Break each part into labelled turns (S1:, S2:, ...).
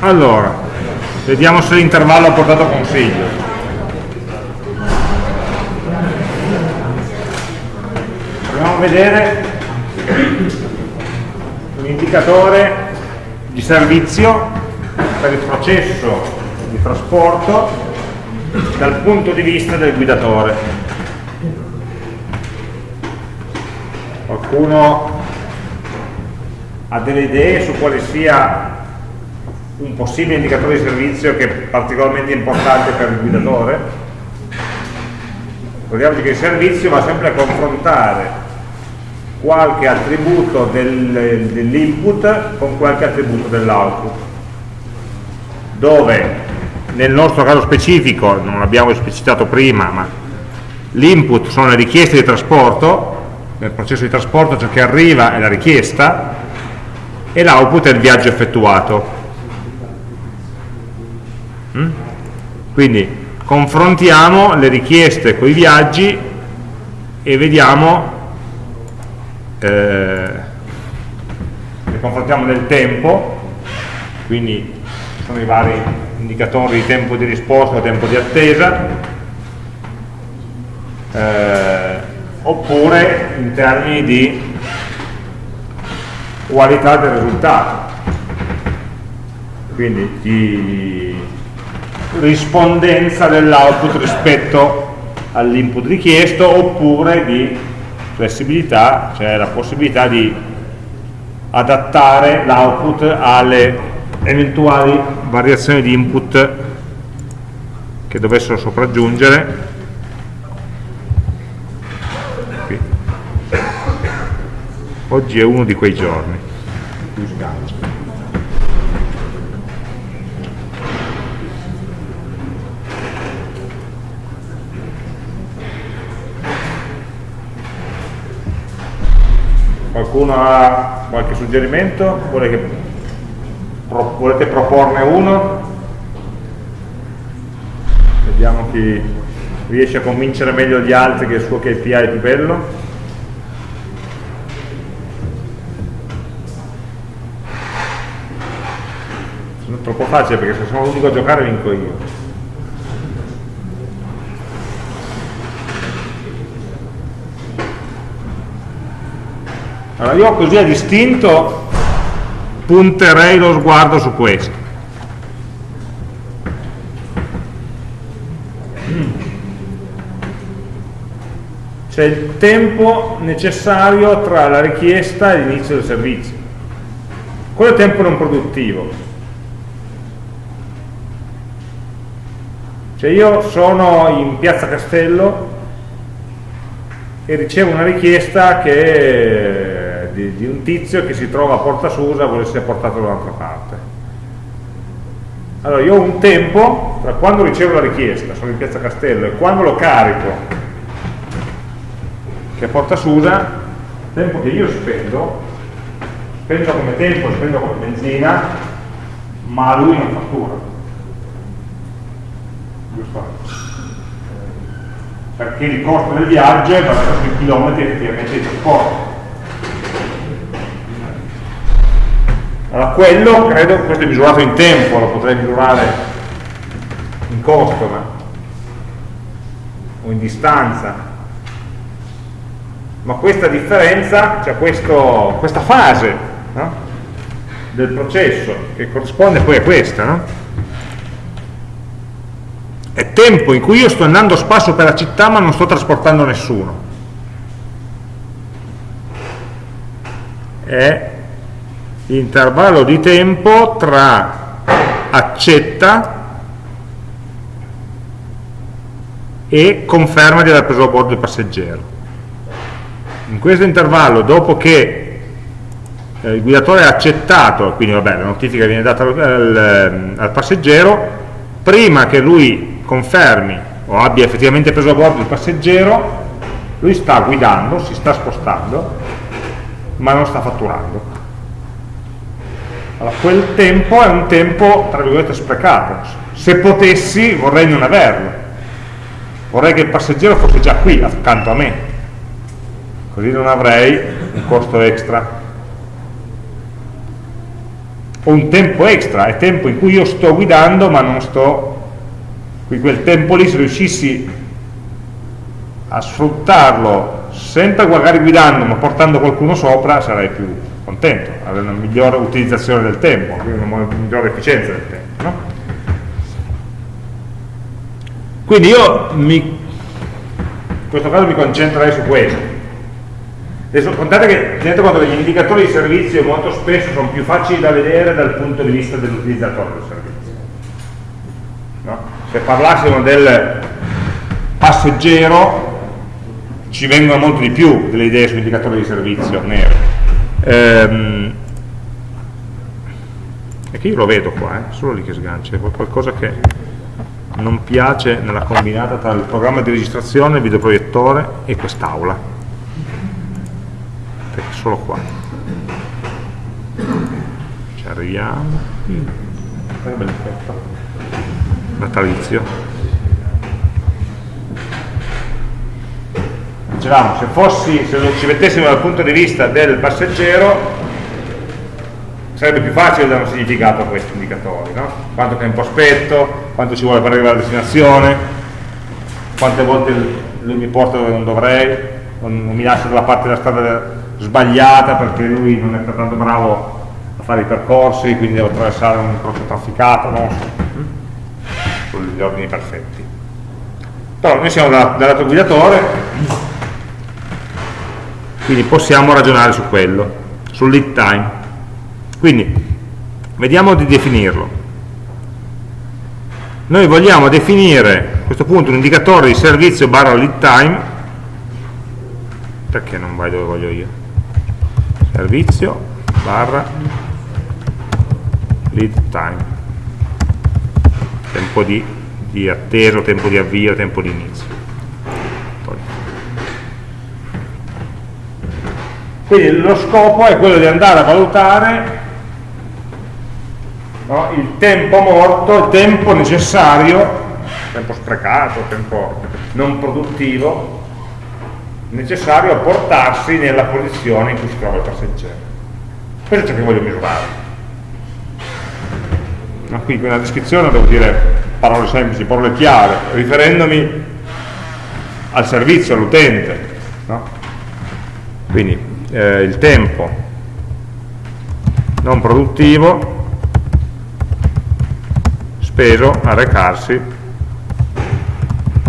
S1: allora vediamo se l'intervallo ha portato consiglio. Proviamo a vedere un indicatore di servizio per il processo di trasporto dal punto di vista del guidatore. Qualcuno ha delle idee su quale sia un possibile indicatore di servizio che è particolarmente importante per il guidatore? Ricordiamoci che il servizio va sempre a confrontare qualche attributo del, dell'input con qualche attributo dell'output dove nel nostro caso specifico, non l'abbiamo esplicitato prima, ma l'input sono le richieste di trasporto nel processo di trasporto ciò che arriva è la richiesta e l'output è il viaggio effettuato? Quindi confrontiamo le richieste con i viaggi e vediamo eh, le confrontiamo nel tempo. Quindi sono i vari indicatori di tempo di risposta o tempo di attesa. Eh, oppure in termini di qualità del risultato. Quindi di rispondenza dell'output rispetto all'input richiesto oppure di flessibilità, cioè la possibilità di adattare l'output alle eventuali variazioni di input che dovessero sopraggiungere. Oggi è uno di quei giorni qualcuno ha qualche suggerimento? Vuole che, pro, volete proporne uno? vediamo chi riesce a convincere meglio gli altri che il suo KPI è più bello troppo facile perché se sono l'unico a giocare vinco io allora io così a distinto punterei lo sguardo su questo. C'è il tempo necessario tra la richiesta e l'inizio del servizio. Quello è tempo non produttivo. Cioè io sono in piazza Castello e ricevo una richiesta che, di, di, un tizio che si trova a Porta Susa vuole essere portato da un'altra parte. Allora io ho un tempo tra quando ricevo la richiesta, sono in piazza Castello, e quando lo carico, che è Porta Susa, tempo che io spendo, spendo come tempo, spendo come benzina, ma lui non fattura giusto? Perché il costo del viaggio è basato sui chilometri effettivamente di trasporto. Allora quello, credo, questo è misurato in tempo, lo potrei misurare in costo, ma, o in distanza. Ma questa differenza, cioè questo, questa fase no? del processo, che corrisponde poi a questa, no? è tempo in cui io sto andando a spasso per la città ma non sto trasportando nessuno è l'intervallo di tempo tra accetta e conferma di aver preso a bordo il passeggero in questo intervallo dopo che eh, il guidatore ha accettato quindi vabbè la notifica viene data al, al, al passeggero prima che lui confermi o abbia effettivamente preso a bordo il passeggero, lui sta guidando, si sta spostando, ma non sta fatturando. Allora, quel tempo è un tempo, tra virgolette, sprecato. Se potessi vorrei non averlo. Vorrei che il passeggero fosse già qui, accanto a me. Così non avrei un costo extra. ho un tempo extra, è tempo in cui io sto guidando ma non sto quindi quel tempo lì se riuscissi a sfruttarlo sempre magari guidando ma portando qualcuno sopra sarei più contento, avere una migliore utilizzazione del tempo, una migliore efficienza del tempo. No? Quindi io mi, in questo caso mi concentrerei su questo. Adesso contate che tenete conto che gli indicatori di servizio molto spesso sono più facili da vedere dal punto di vista dell'utilizzatore del servizio. No? se parlassimo del passeggero ci vengono molto di più delle idee su indicatori di servizio nero ehm, e che io lo vedo qua, eh, solo lì che sgancia, è qualcosa che non piace nella combinata tra il programma di registrazione, il videoproiettore e quest'aula. Perché solo qua. Ci arriviamo. Mm. che bell'effetto. Natalizio dicevamo se, fossi, se ci mettessimo dal punto di vista del passeggero sarebbe più facile dare un significato a questi indicatori no? quanto tempo aspetto quanto ci vuole per arrivare alla destinazione quante volte lui mi porta dove non dovrei non mi lascia dalla parte della strada sbagliata perché lui non è tanto bravo a fare i percorsi quindi devo attraversare un incrocio trafficato no? sugli ordini perfetti. Però noi siamo dal lato guidatore, quindi possiamo ragionare su quello, sul lead time. Quindi, vediamo di definirlo. Noi vogliamo definire a questo punto un indicatore di servizio barra lead time, perché non vai dove voglio io? Servizio barra lead time tempo di, di attesa, tempo di avvio, tempo di inizio. Quindi lo scopo è quello di andare a valutare no, il tempo morto, il tempo necessario, tempo sprecato, tempo non produttivo, necessario a portarsi nella posizione in cui si trova il passeggero. Questo è ciò che voglio misurare no? qui nella descrizione devo dire parole semplici, parole chiare, riferendomi al servizio, all'utente. No? Quindi eh, il tempo non produttivo speso a recarsi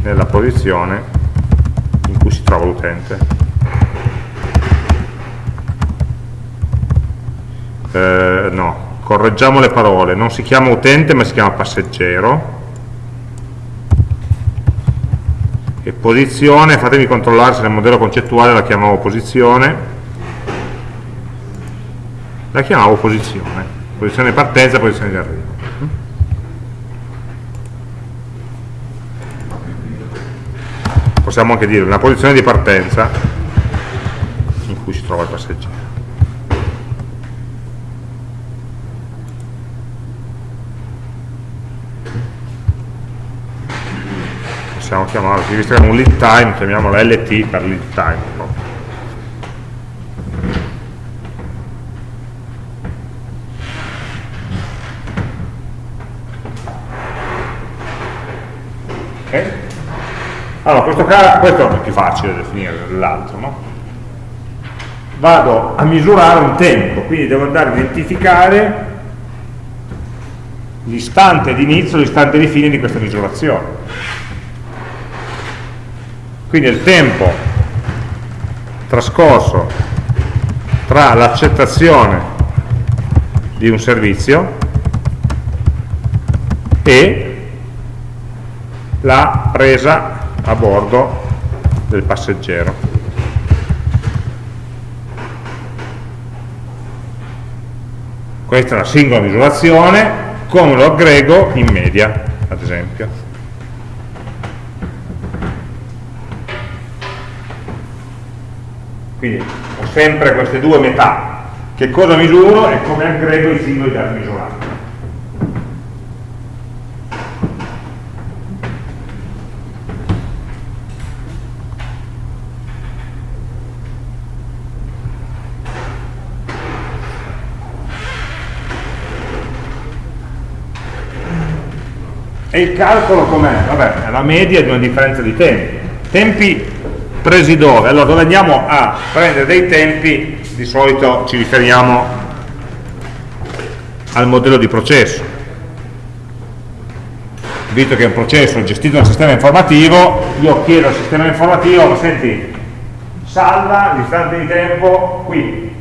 S1: nella posizione in cui si trova l'utente. Eh, no, correggiamo le parole, non si chiama utente ma si chiama passeggero. E posizione, fatemi controllare se nel modello concettuale la chiamavo posizione la chiamavo posizione posizione di partenza, posizione di arrivo possiamo anche dire una posizione di partenza in cui si trova il passeggero possiamo chiamarlo, visto che è un lead time, chiamiamolo LT per lead time. Okay. Allora, questo, questo è più facile da definire dell'altro, no? Vado a misurare un tempo, quindi devo andare a identificare l'istante di inizio, l'istante di fine di questa misurazione quindi il tempo trascorso tra l'accettazione di un servizio e la presa a bordo del passeggero. Questa è una singola misurazione, come lo aggrego in media, ad esempio. Quindi ho sempre queste due metà. Che cosa misuro e come aggrego i singoli dati misurati. E il calcolo com'è? Vabbè, è la media di una differenza di tempi. Tempi presi dove? Allora, dove andiamo a prendere dei tempi, di solito ci riferiamo al modello di processo. Visto che è un processo gestito dal sistema informativo, io chiedo al sistema informativo, ma senti, salva l'istante di tempo qui.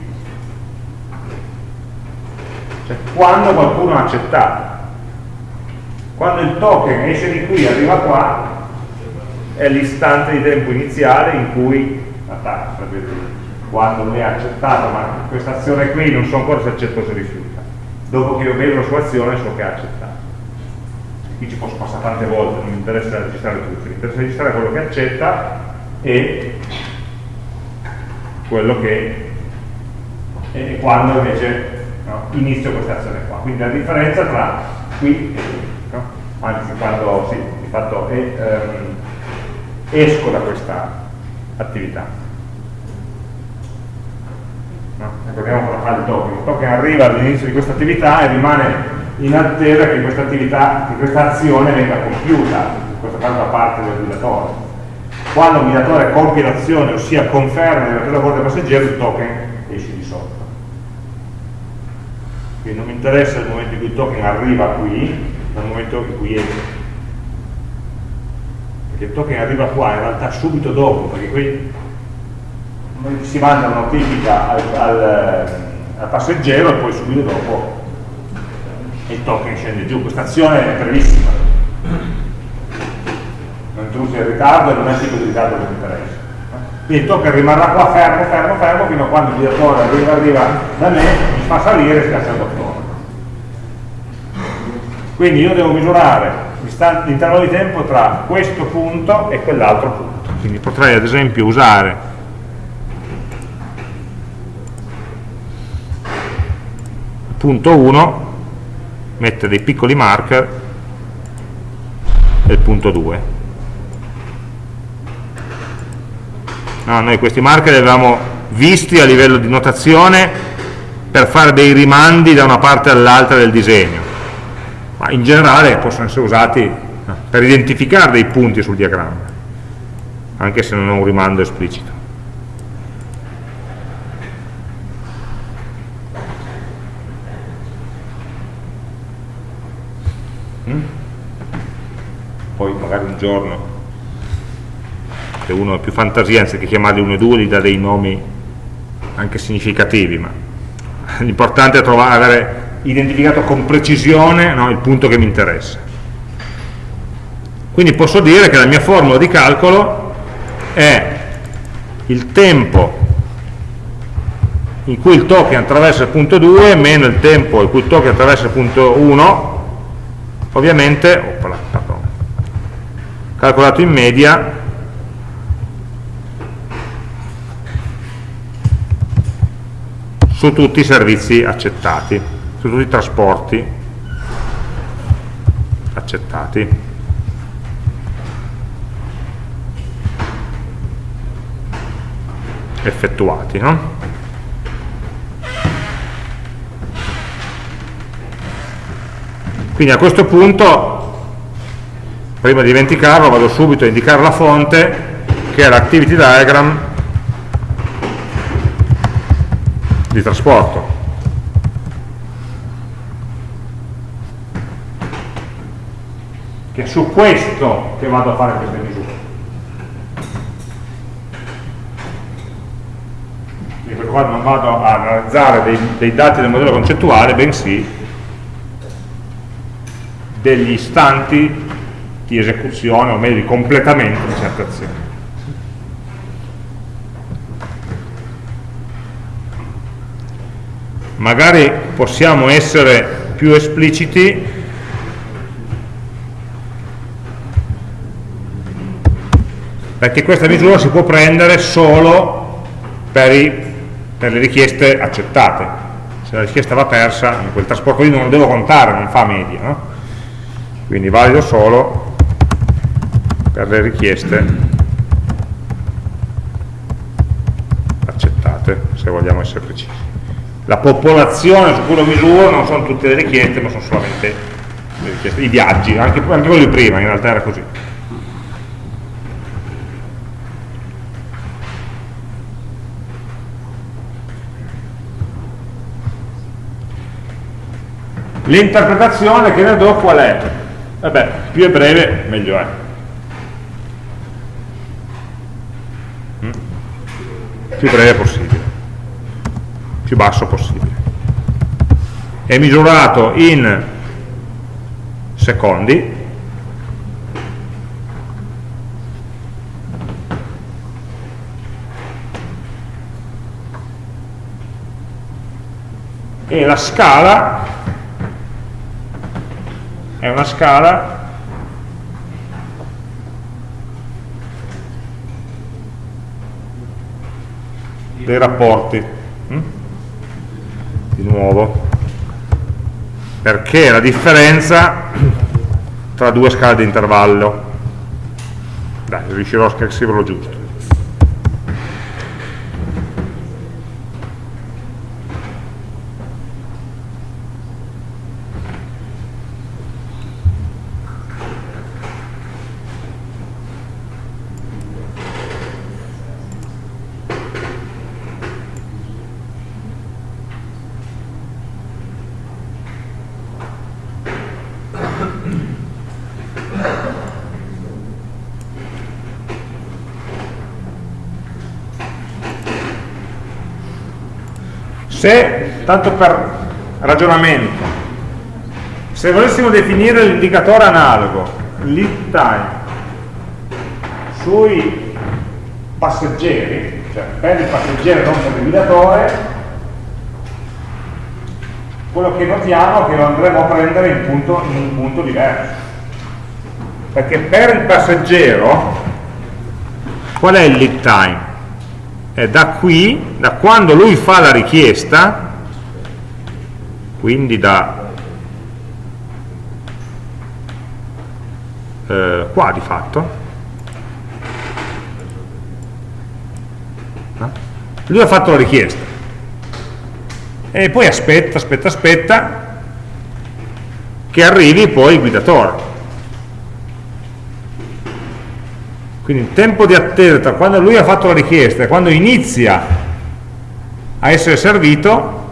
S1: Cioè, quando qualcuno ha accettato. Quando il token esce di qui e arriva qua, è l'istante di tempo iniziale in cui attacca, quando lui ha accettato, ma questa azione qui non so ancora se accetta o se rifiuta. Dopo che io vedo la sua azione so che ha accettato. Qui ci posso passare tante volte, non mi interessa registrare tutto, mi interessa registrare quello che accetta e quello che e quando invece no, inizio questa azione qua. Quindi la differenza tra qui e qui? Anzi quando sì, di fatto è, ehm, esco da questa attività. No? Ricordiamo cosa fa il token. Il token arriva all'inizio di questa attività e rimane in attesa che questa attività, che questa azione venga compiuta, in questo caso da parte del guidatore. Quando il guidatore compie l'azione, ossia conferma di aver preso a passeggero, il token esce di sotto. Quindi non mi interessa il momento in cui il token arriva qui, ma il momento in cui esce perché il token arriva qua in realtà subito dopo, perché qui si manda una notifica al, al, al passeggero e poi subito dopo il token scende giù. Questa azione è brevissima. Non introduce il ritardo e non è il tipo di ritardo che mi interessa. Quindi il token rimarrà qua fermo, fermo, fermo, fino a quando il direttore arriva, arriva da me, mi fa salire e scaccia il bottone. Quindi io devo misurare l'intervallo di tempo tra questo punto e quell'altro punto. Quindi potrei ad esempio usare punto 1, mettere dei piccoli marker e il punto 2. No, noi questi marker li avevamo visti a livello di notazione per fare dei rimandi da una parte all'altra del disegno ma in generale possono essere usati eh, per identificare dei punti sul diagramma, anche se non è un rimando esplicito. Mm? Poi magari un giorno, se uno ha più fantasia, anziché chiamarli 1 e 2, gli dà dei nomi anche significativi, ma l'importante è trovare, avere identificato con precisione no, il punto che mi interessa. Quindi posso dire che la mia formula di calcolo è il tempo in cui il token attraversa il punto 2 meno il tempo in cui il token attraversa il punto 1 ovviamente opala, calcolato in media su tutti i servizi accettati su tutti i trasporti. Accettati. Effettuati no? quindi a questo punto prima di dimenticarlo vado subito a indicare la fonte che è l'activity diagram di trasporto è su questo che vado a fare queste misure. Quindi qua non vado a analizzare dei, dei dati del modello concettuale, bensì degli istanti di esecuzione, o meglio di completamento di certe azioni. Magari possiamo essere più espliciti perché questa misura si può prendere solo per, i, per, le richieste accettate se la richiesta va persa in quel trasporto lì non lo devo contare, non fa media no? quindi valido solo per le richieste accettate se vogliamo essere precisi la popolazione su cui lo misuro non sono tutte le richieste ma sono solamente i viaggi, anche, anche quelli prima in realtà era così. L'interpretazione che ne do qual è? Vabbè, più è breve meglio è. Mm? Più breve possibile, più basso possibile. È misurato in secondi, e la scala è una scala. Dei rapporti. Mm? di nuovo. Perché la differenza tra due scale di intervallo? Dai, riuscirò a scriverlo giusto Se, tanto per ragionamento, se volessimo definire l'indicatore analogo, lead time, sui passeggeri, cioè per il passeggero non per il guidatore, quello che notiamo è che lo andremo a prendere in, punto, in un punto diverso. Perché per il passeggero, qual è il lead time? Eh, da qui, da quando lui fa la richiesta, quindi da eh, qua di fatto, lui ha fatto la richiesta. E poi aspetta, aspetta, aspetta che arrivi poi il guidatore Quindi il tempo di attesa tra quando lui ha fatto la richiesta e quando inizia a essere servito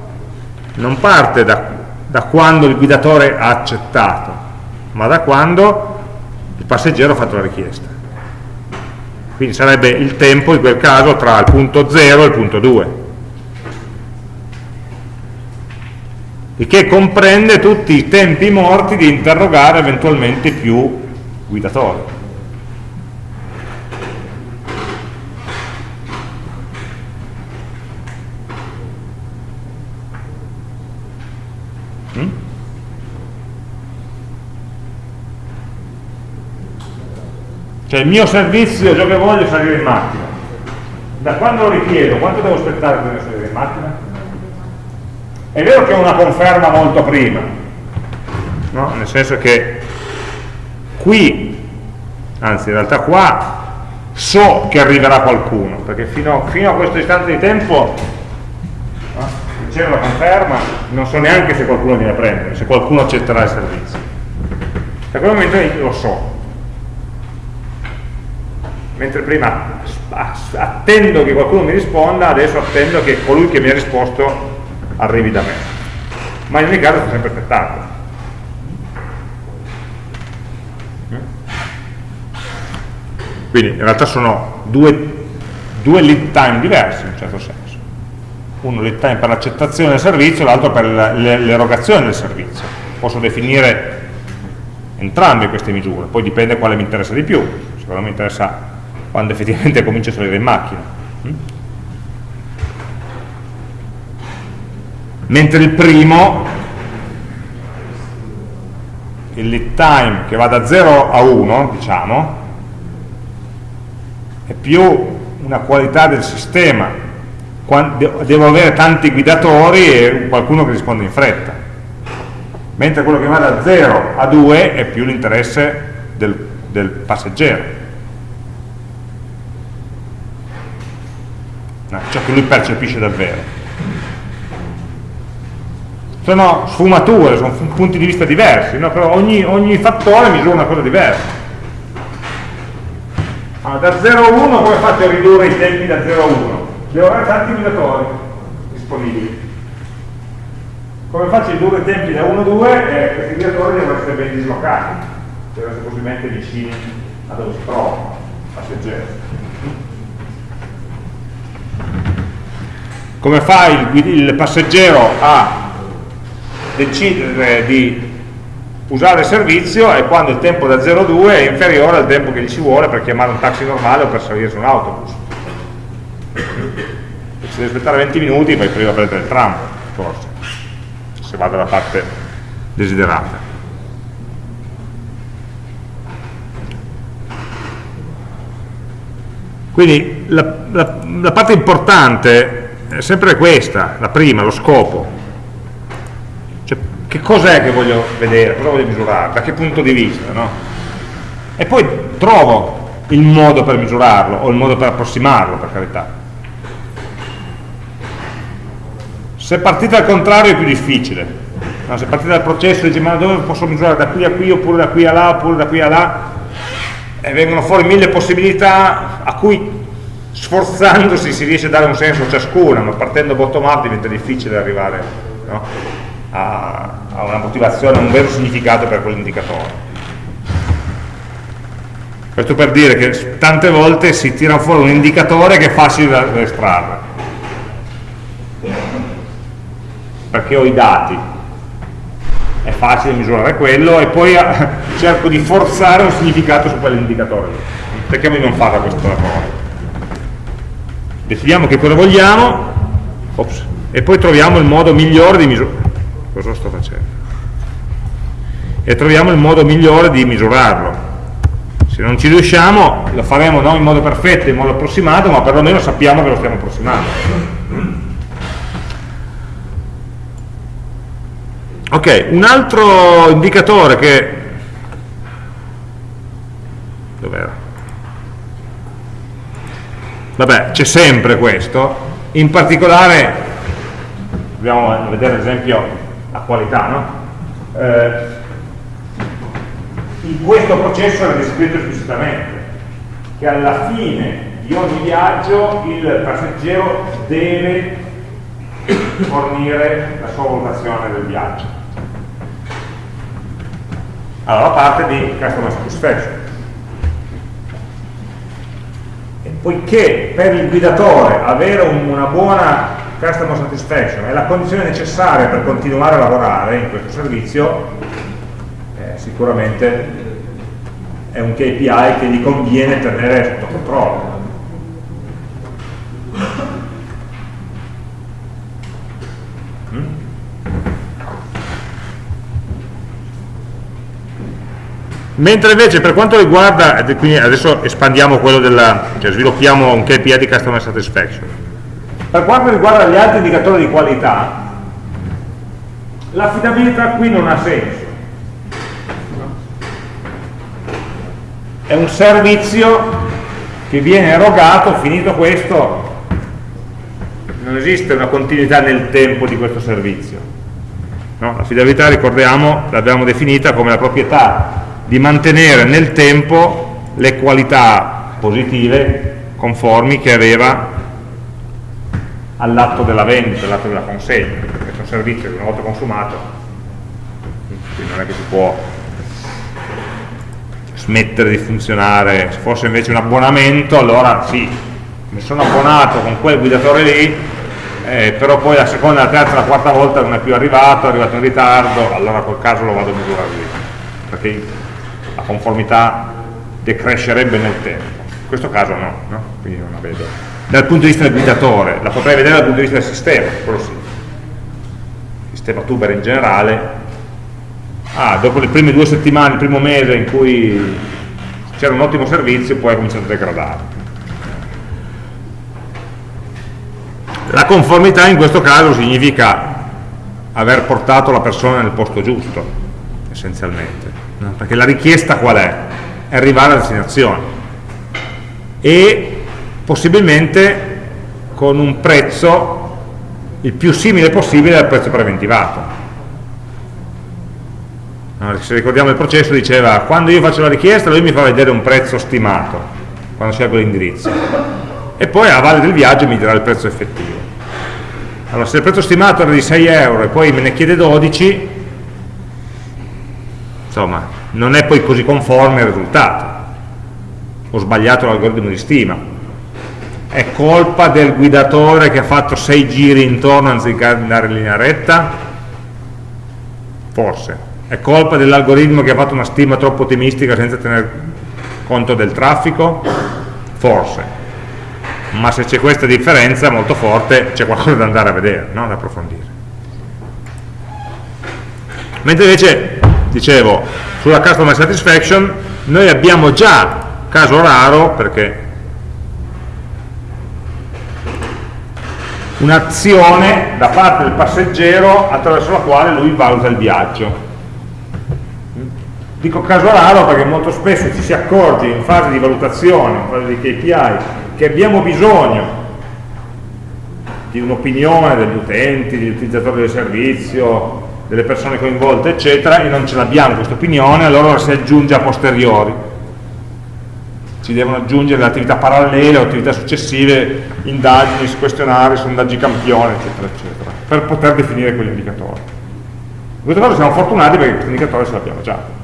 S1: non parte da, da quando il guidatore ha accettato, ma da quando il passeggero ha fatto la richiesta. Quindi sarebbe il tempo in quel caso tra il punto 0 e il punto 2. il che comprende tutti i tempi morti di interrogare eventualmente più guidatori. Cioè il mio servizio, ciò che voglio salire in macchina. Da quando lo richiedo, quanto devo aspettare per salire in macchina? È vero che è una conferma molto prima, no? nel senso che qui, anzi in realtà qua, so che arriverà qualcuno, perché fino, fino a questo istante di tempo no? c'era la conferma, non so neanche se qualcuno viene a prendere, se qualcuno accetterà il servizio. Da quel momento lo so, mentre prima attendo che qualcuno mi risponda, adesso attendo che colui che mi ha risposto arrivi da me. Ma in ogni caso sto sempre aspettando. Quindi in realtà sono due, due lead time diversi in un certo senso. Uno lead time per l'accettazione del servizio, l'altro per l'erogazione del servizio. Posso definire entrambe queste misure, poi dipende quale mi interessa di più. Se quello mi interessa quando effettivamente comincia a salire in macchina. Mm? Mentre il primo, il lead time che va da 0 a 1, diciamo, è più una qualità del sistema. Devo avere tanti guidatori e qualcuno che risponde in fretta. Mentre quello che va da 0 a 2 è più l'interesse del, del passeggero no, ciò che lui percepisce davvero. sono sfumature, sono punti di vista diversi, no? però ogni, ogni fattore misura una cosa diversa. Allora, da 0 a 1 come fate a ridurre i tempi da 0 a 1? Devo avere tanti guidatori disponibili. Come faccio a ridurre i tempi da 1 a 2? Eh, questi guidatori devono essere ben dislocati, devono essere possibilmente vicini a dove si trovano, passeggeri. Come fa il, il passeggero a decidere di usare il servizio è quando il tempo da 0 a 2 è inferiore al tempo che gli ci vuole per chiamare un taxi normale o per salire su un autobus. Se devi aspettare 20 minuti vai prima a prendere il tram, forse, se va dalla parte desiderata. Quindi la, la, la parte importante è sempre questa, la prima, lo scopo che cos'è che voglio vedere, cosa voglio misurare, da che punto di vista, no? E poi trovo il modo per misurarlo, o il modo per approssimarlo, per carità. Se partite al contrario è più difficile. No? Se partite dal processo e dici ma dove posso misurare da qui a qui, oppure da qui a là, oppure da qui a là, e vengono fuori mille possibilità a cui sforzandosi si riesce a dare un senso a ciascuna, ma partendo bottom up diventa difficile arrivare no? a, a una motivazione, a un vero significato per quell'indicatore. Questo per dire che tante volte si tira fuori un indicatore che è facile da estrarre. Perché ho i dati, è facile misurare quello e poi cerco di forzare un significato su quell'indicatore. Perché non fare questo lavoro? Definiamo che cosa vogliamo ops, e poi troviamo il modo migliore di misurare cosa sto facendo? E troviamo il modo migliore di misurarlo. Se non ci riusciamo lo faremo non in modo perfetto, in modo approssimato ma perlomeno sappiamo che lo stiamo approssimando. Ok, un altro indicatore che dov'era? Vabbè, c'è sempre questo in particolare dobbiamo vedere ad esempio qualità, no? Eh, in questo processo era descritto esplicitamente che alla fine di ogni viaggio il passeggero deve fornire la sua valutazione del viaggio. Allora, la parte di customer satisfaction. E poiché per il guidatore avere una buona customer satisfaction è la condizione necessaria per continuare a lavorare in questo servizio, eh, sicuramente è un KPI che gli conviene tenere sotto controllo. Mm? Mentre invece per quanto riguarda, quindi adesso espandiamo quello della, cioè sviluppiamo un KPI di Customer Satisfaction, per quanto riguarda gli altri indicatori di qualità, l'affidabilità qui non ha senso. È un servizio che viene erogato, finito questo, non esiste una continuità nel tempo di questo servizio. No? L'affidabilità, ricordiamo, l'abbiamo definita come la proprietà di mantenere nel tempo le qualità positive, conformi, che aveva all'atto della vendita, all'atto della consegna, perché è un servizio che una volta consumato, quindi non è che si può smettere di funzionare, se fosse invece un abbonamento, allora sì, mi sono abbonato con quel guidatore lì, eh, però poi la seconda, la terza, la quarta volta non è più arrivato, è arrivato in ritardo, allora quel caso lo vado a misurare lì, perché la conformità decrescerebbe nel tempo. In questo caso no, no? quindi non la vedo dal punto di vista del guidatore, la potrei vedere dal punto di vista del sistema, quello sì. Sistema tuber in generale. Ah, dopo le prime due settimane, il primo mese in cui c'era un ottimo servizio, poi ha cominciato a degradare. La conformità in questo caso significa aver portato la persona nel posto giusto, essenzialmente. Perché la richiesta qual è? È arrivare alla destinazione. E possibilmente con un prezzo il più simile possibile al prezzo preventivato se ricordiamo il processo diceva quando io faccio la richiesta lui mi fa vedere un prezzo stimato quando scelgo l'indirizzo e poi a valle del viaggio mi dirà il prezzo effettivo allora se il prezzo stimato era di 6 euro e poi me ne chiede 12 insomma non è poi così conforme al risultato ho sbagliato l'algoritmo di stima è colpa del guidatore che ha fatto 6 giri intorno anziché andare in linea retta? forse è colpa dell'algoritmo che ha fatto una stima troppo ottimistica senza tener conto del traffico? Forse. Ma se c'è questa differenza molto forte c'è qualcosa da andare a vedere, no? da approfondire. Mentre invece, dicevo, sulla customer satisfaction noi abbiamo già, caso raro, perché un'azione da parte del passeggero attraverso la quale lui valuta il viaggio. Dico caso raro perché molto spesso ci si accorge in fase di valutazione, in fase di KPI, che abbiamo bisogno di un'opinione degli utenti, degli utilizzatori del servizio, delle persone coinvolte, eccetera, e non ce l'abbiamo questa opinione, allora si aggiunge a posteriori. Ci devono aggiungere le attività parallele o attività successive, indagini, questionari, sondaggi campione, eccetera, eccetera, per poter definire quell'indicatore. In questo caso siamo fortunati perché questo indicatore ce l'abbiamo già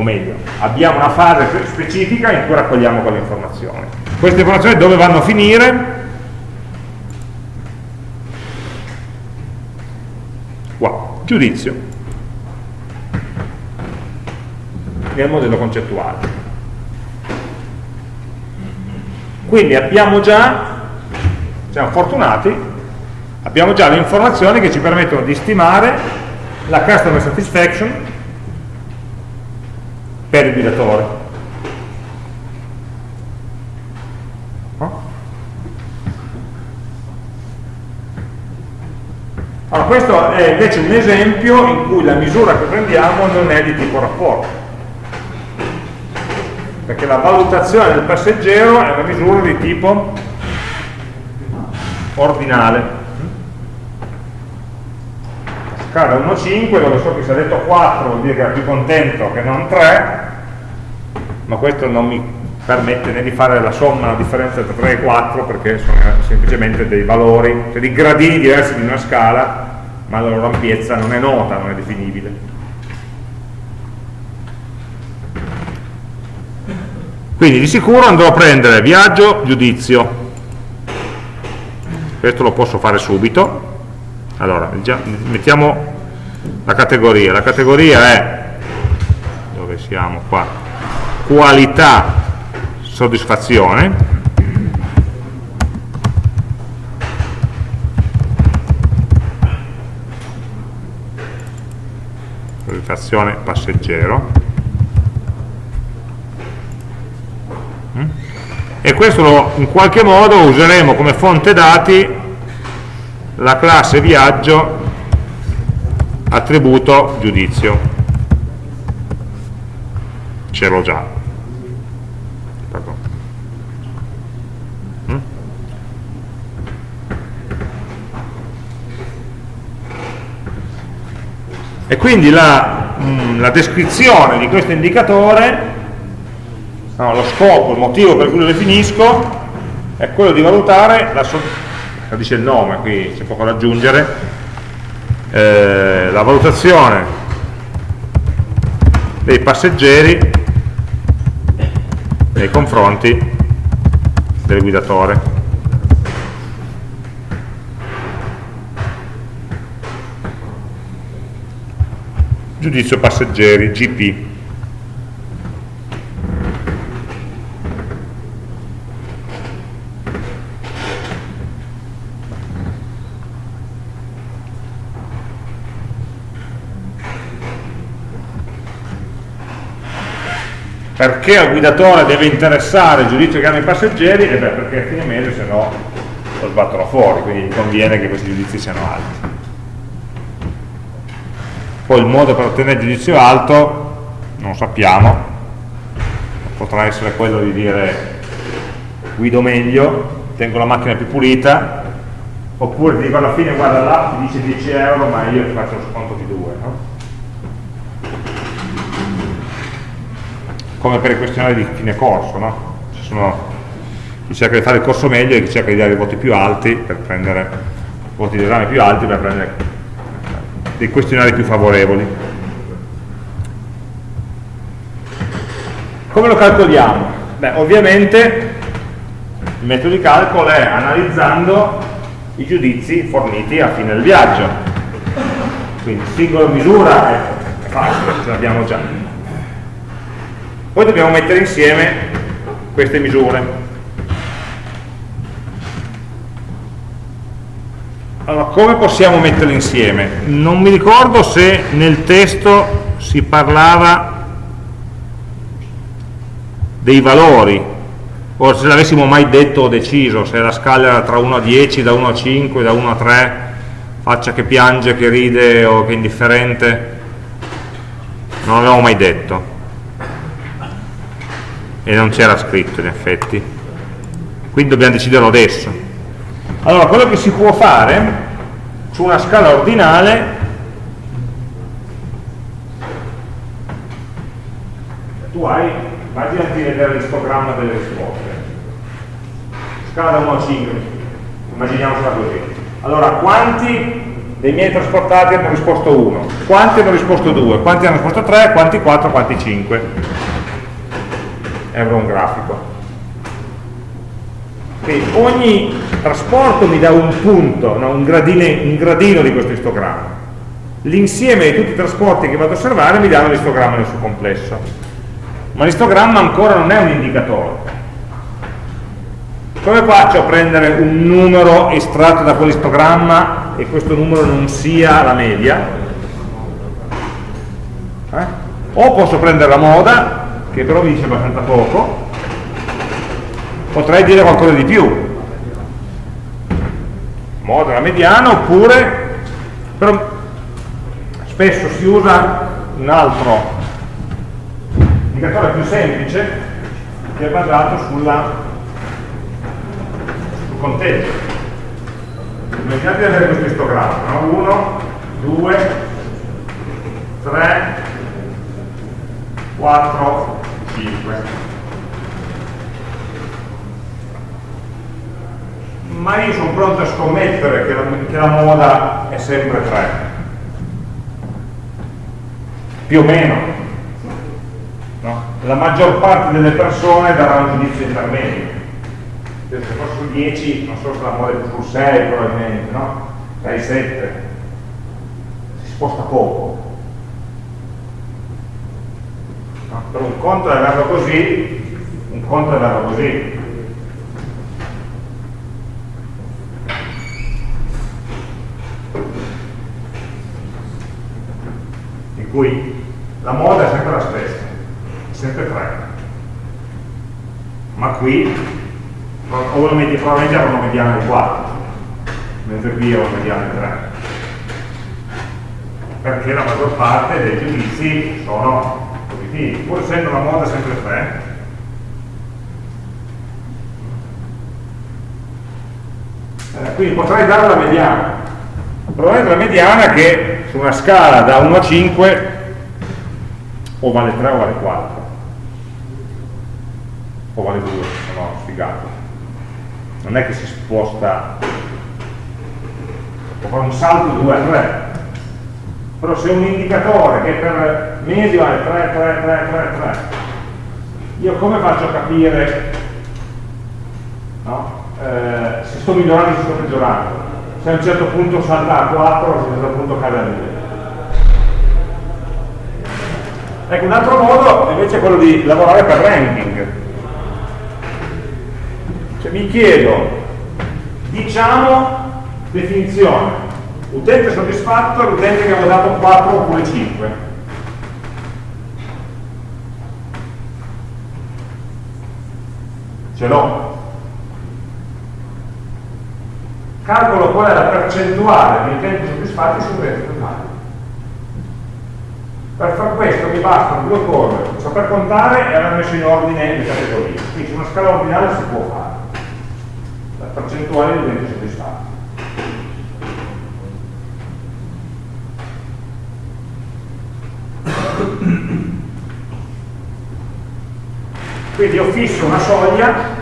S1: o meglio, abbiamo una fase specifica in cui raccogliamo quelle informazioni. Queste informazioni dove vanno a finire? Qua, giudizio, nel modello concettuale. Quindi abbiamo già, siamo fortunati, abbiamo già le informazioni che ci permettono di stimare la customer satisfaction per il guidatore. Questo è invece un esempio in cui la misura che prendiamo non è di tipo rapporto, perché la valutazione del passeggero è una misura di tipo ordinale. Scala 1,5 dove so che se ha detto 4 vuol dire che era più contento che non 3 ma questo non mi permette né di fare la somma, la differenza tra 3 e 4 perché sono semplicemente dei valori, cioè dei gradini diversi di una scala ma la loro ampiezza non è nota, non è definibile. Quindi di sicuro andrò a prendere viaggio, giudizio. Questo lo posso fare subito. Allora mettiamo la categoria. La categoria è dove siamo qua qualità soddisfazione soddisfazione passeggero. Mm? e questo lo, in qualche modo useremo come fonte dati la classe viaggio attributo giudizio. Ce l'ho già mm? E quindi la, mm, la, descrizione di questo indicatore no, lo scopo, il motivo per cui lo definisco è quello di valutare la, dice il nome, qui c'è poco da aggiungere, eh, la valutazione dei passeggeri nei confronti del guidatore. Giudizio passeggeri, GP. perché al guidatore deve interessare il giudizio che hanno i passeggeri? E beh, perché a fine mese se no lo sbattono fuori, quindi conviene che questi giudizi siano alti. Poi il modo per ottenere il giudizio alto non sappiamo, potrà essere quello di dire guido meglio, tengo la macchina più pulita, oppure ti dico alla fine guarda l'app ti dice 10 euro ma io ti faccio lo sconto di 2 no? come per i questionari di fine corso no? Ci sono chi cerca di fare il corso meglio e chi cerca di dare i voti più alti per prendere voti di esame più alti per prendere dei questionari più favorevoli come lo calcoliamo? beh ovviamente il metodo di calcolo è analizzando i giudizi forniti a fine del viaggio. Quindi singola misura è facile, ce l'abbiamo già. Poi dobbiamo mettere insieme queste misure. Allora, come possiamo metterle insieme? Non mi ricordo se nel testo si parlava dei valori o se l'avessimo mai detto o deciso, se la scala era tra 1 a 10, da 1 a 5, da 1 a 3, faccia che piange, che ride o che è indifferente, non l'avevamo mai detto. E non c'era scritto in effetti. Quindi dobbiamo deciderlo adesso allora quello che si può fare su una scala ordinale tu hai immaginati di vedere l'istogramma delle risposte. Scala da 1 a 5 immaginiamocela così. Allora quanti dei miei trasportati hanno risposto 1 quanti hanno risposto 2 quanti hanno risposto 3 quanti 4 quanti 5 avrò un grafico quindi ogni trasporto mi dà un punto no? un, gradine, un gradino di questo istogramma l'insieme di tutti i trasporti che vado a osservare mi danno l'istogramma nel suo complesso ma l'istogramma ancora non è un indicatore come faccio a prendere un numero estratto da quell'istogramma e questo numero non sia la media? Eh? O posso prendere la moda, che però mi dice abbastanza poco, potrei dire qualcosa di più. Moda la mediana, oppure, però spesso si usa un altro indicatore più semplice che è basato sulla conteggio. Immaginate di avere questo istogramma, no? 1, 2, 3, 4, 5. Ma io sono pronto a scommettere che la, che la moda è sempre 3. Più o meno. No? La maggior parte delle persone darà un giudizio intermedio se fosse su 10 non so se la muove più su 6 probabilmente, no? 6, 7 si sposta poco no? per un conto è averlo così un conto è averlo così cui la moda è sempre la stessa sempre 3 ma qui probabilmente avrà una mediana di 4 mentre qui ho una mediana di 3 perché la maggior parte dei giudizi sono positivi pur essendo la moda sempre 3 eh, quindi potrei dare la mediana probabilmente la mediana che su una scala da 1 a 5 o vale 3 o vale 4 o vale 2 sono sfigato. Non è che si sposta. Può fare un salto 2 a 3 però se un indicatore che per mesi vale 3, 3, 3, 3, 3 io come faccio a capire no? eh, se sto migliorando o se sto peggiorando se a un certo punto salta a 4 o se a un certo punto cade a 2 ecco un altro modo invece è quello di lavorare per ranking cioè mi chiedo, diciamo, definizione, utente soddisfatto è l'utente che ha dato 4 oppure 5. Ce l'ho. calcolo qual è la percentuale dei tempi soddisfatti sul reddito totale. Per far questo mi bastano due cose, cioè, saper contare e aver messo in ordine le categorie. Quindi su una scala ordinale si può fare la percentuale dei tempi soddisfatti. Quindi ho fisso una soglia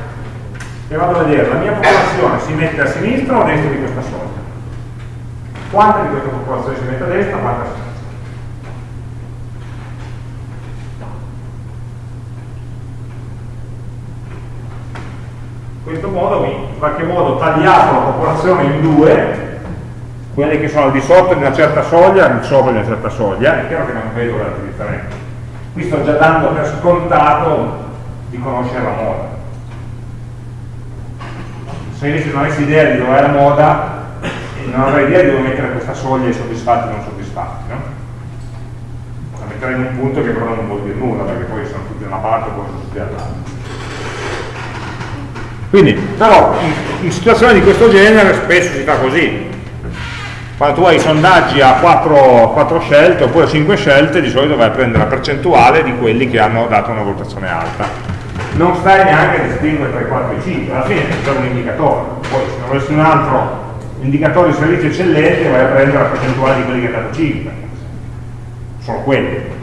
S1: e vado a vedere la mia popolazione si mette a sinistra o a destra di questa soglia. Quanta di questa popolazione si mette a destra, quanta a sinistra. In questo modo mi in qualche modo tagliato la popolazione in due, quelli che sono al di sotto di una certa soglia e al sopra di una certa soglia, è chiaro che non vedo grandi differenze. Qui sto già dando per scontato di conoscere la moda. Se invece non avessi idea di dove è la moda, non avrei idea di dove mettere questa soglia i soddisfatti e non soddisfatti, no? La metterei in un punto che però non vuol dire nulla, perché poi sono tutti da una parte e poi sono tutti dall'altra. Quindi, però, in, in, situazioni di questo genere spesso si fa così. Quando tu hai sondaggi a 4, 4 scelte oppure a 5 scelte, di solito vai a prendere la percentuale di quelli che hanno dato una valutazione alta non stai neanche a distinguere tra i 4 e i 5, alla fine è un indicatore, poi se non avessi un altro indicatore di servizio eccellente vai a prendere la percentuale di quelli che ha dato 5, sono quelli.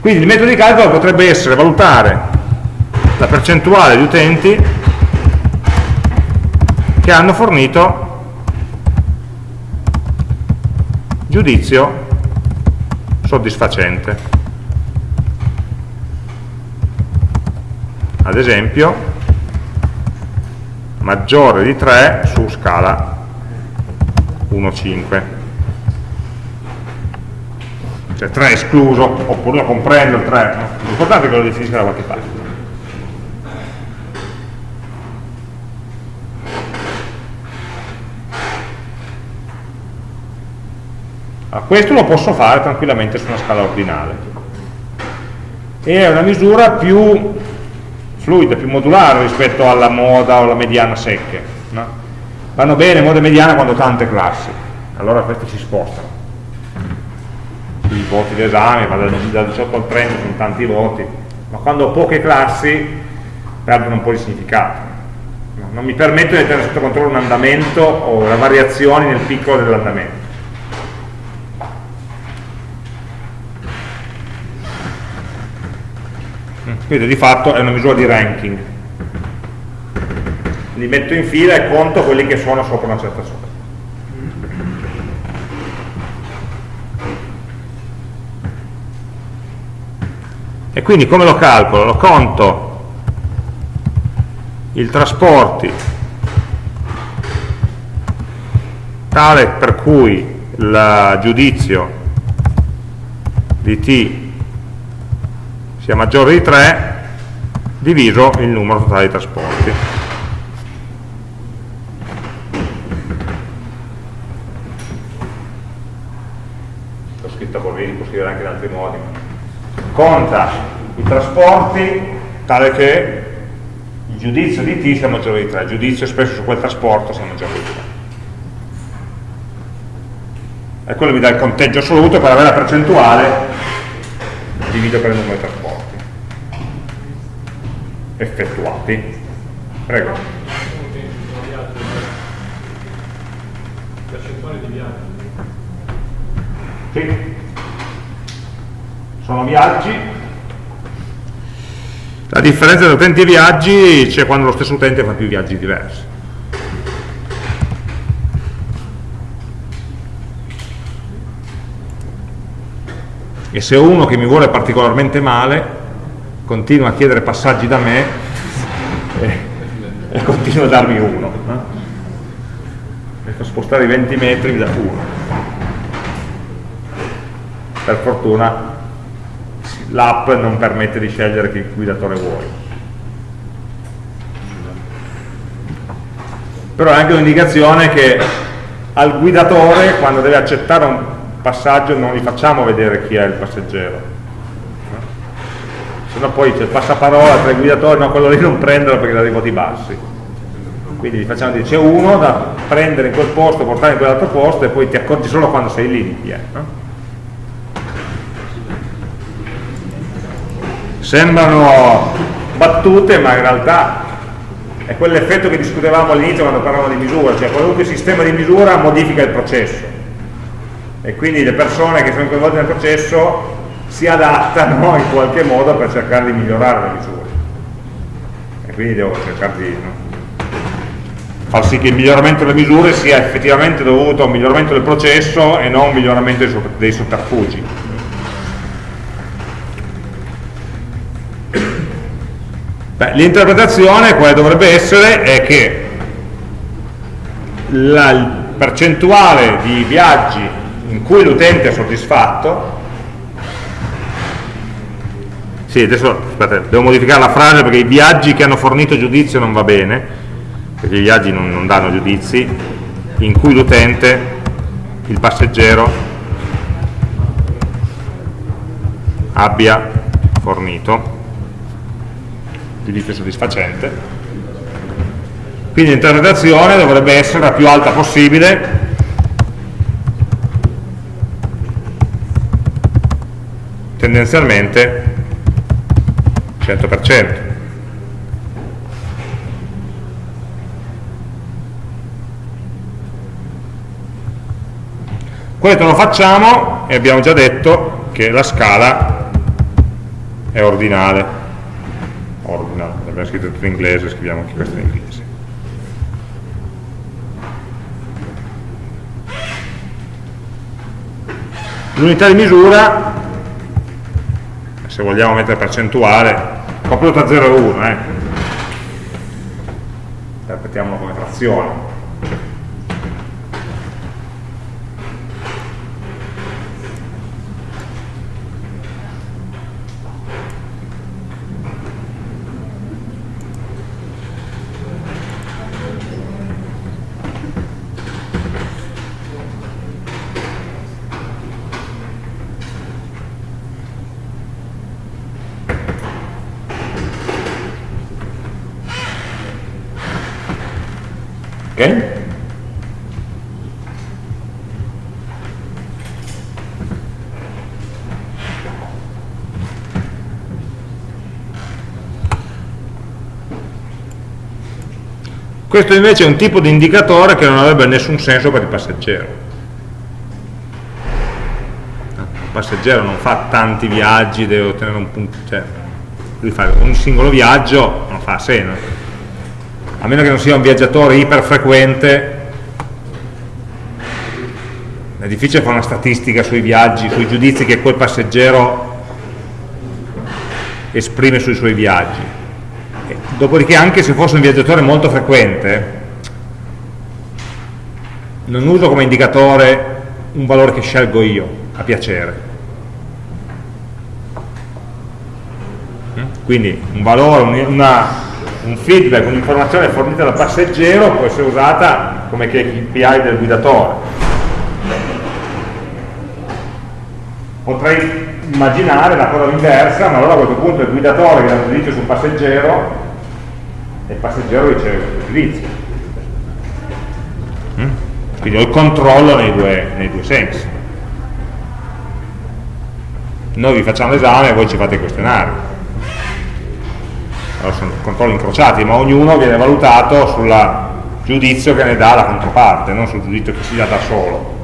S1: Quindi il metodo di calcolo potrebbe essere valutare la percentuale di utenti che hanno fornito giudizio soddisfacente. Ad esempio maggiore di 3 su scala 1,5 cioè 3 escluso oppure lo comprendo il 3 no? l'importante è che lo definisca da qualche parte. Allora, questo lo posso fare tranquillamente su una scala ordinale. E è una misura più fluida, più modulare rispetto alla moda o alla mediana secche. No? Vanno bene moda e mediana quando tante classi, allora queste si spostano. I voti d'esame, da 18 al 30 sono tanti voti, ma quando ho poche classi perdono un po' di significato. Non mi permetto di tenere sotto controllo un andamento o le variazioni nel piccolo dell'andamento quindi di fatto è una misura di ranking li metto in fila e conto quelli che sono sopra una certa soglia e quindi come lo calcolo? lo conto il trasporti tale per cui il giudizio di t sia maggiore di 3 diviso il numero totale di trasporti. L'ho scritto così, può scrivere anche in altri modi. Conta i trasporti tale che il giudizio di t sia maggiore di 3, il giudizio spesso su quel trasporto sia maggiore di 3. E quello mi dà il conteggio assoluto per avere la percentuale divido per il numero di trasporti effettuati. Prego. Percentuale di viaggi. Sì. Sono viaggi. La differenza tra utenti e viaggi c'è quando lo stesso utente fa più viaggi diversi. E se uno che mi vuole particolarmente male, continua a chiedere passaggi da me e, e continua a darmi uno no? per spostare i 20 metri mi dà uno. Per fortuna l'app non permette di scegliere che guidatore vuoi. Però è anche un'indicazione che al guidatore quando deve accettare un passaggio non gli facciamo vedere chi è il passeggero se no poi c'è il passaparola tra i guidatori, no quello lì non prenderlo perché ha dei voti bassi. Quindi gli facciamo dire c'è uno da prendere in quel posto, portare in quell'altro posto e poi ti accorgi solo quando sei lì di è. No? Sembrano battute ma in realtà è quell'effetto che discutevamo all'inizio quando parlavamo di misura, cioè qualunque sistema di misura modifica il processo e quindi le persone che sono coinvolte nel processo si adattano in qualche modo per cercare di migliorare le misure e quindi devo cercare di no? far sì che il miglioramento delle misure sia effettivamente dovuto a un miglioramento del processo e non a un miglioramento dei sotterfugi l'interpretazione quale dovrebbe essere è che la percentuale di viaggi in cui l'utente è soddisfatto sì, adesso aspetta, devo modificare la frase perché i viaggi che hanno fornito giudizio non va bene, perché i viaggi non, non danno giudizi, in cui l'utente, il passeggero, abbia fornito giudizio soddisfacente. Quindi l'interpretazione dovrebbe essere la più alta possibile tendenzialmente 100%. Questo lo facciamo e abbiamo già detto che la scala è ordinale. Ordinale, abbiamo scritto tutto in inglese, scriviamo anche questo in inglese. L'unità di misura, se vogliamo mettere percentuale, proprio tra 0 e 1 eh. interpretiamolo come frazione Questo invece è un tipo di indicatore che non avrebbe nessun senso per il passeggero. Il passeggero non fa tanti viaggi, deve ottenere un punto, cioè lui fa un singolo viaggio, non fa senso. A meno che non sia un viaggiatore iperfrequente, è difficile fare una statistica sui viaggi, sui giudizi che quel passeggero esprime sui suoi viaggi dopodiché anche se fosse un viaggiatore molto frequente non uso come indicatore un valore che scelgo io a piacere mm? quindi un valore, una, un feedback, un'informazione fornita dal passeggero può essere usata come KPI del guidatore potrei immaginare la cosa inversa ma allora a questo punto il guidatore che dà giudizio sul passeggero e il passeggero riceve questo giudizio. Mm? Quindi ho il controllo nei due, nei due sensi. Noi vi facciamo l'esame e voi ci fate i questionari. Allora sono controlli incrociati, ma ognuno viene valutato sul giudizio che ne dà la controparte, non sul giudizio che si dà da solo.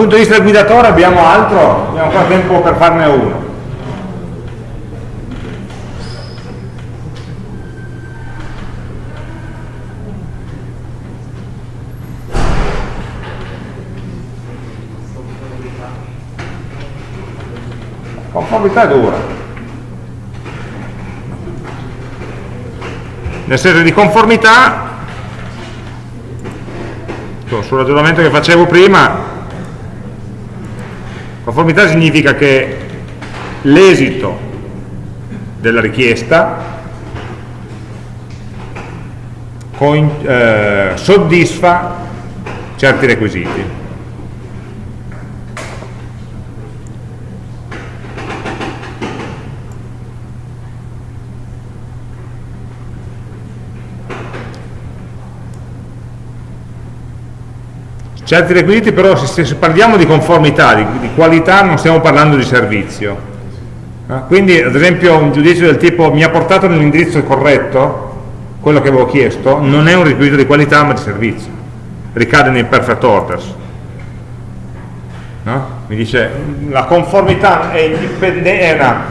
S1: Punto di vista del guidatore abbiamo altro? Abbiamo ancora tempo per farne uno. Conformità dura. Nel senso di conformità, sul ragionamento che facevo prima, Conformità significa che l'esito della richiesta eh, soddisfa certi requisiti. Certi requisiti però se, se parliamo di conformità, di, di, qualità non stiamo parlando di servizio eh? quindi ad esempio un giudizio del tipo mi ha portato nell'indirizzo corretto quello che avevo chiesto non è un requisito di qualità ma di servizio ricade nei perfect orders no? mi dice la conformità è, è una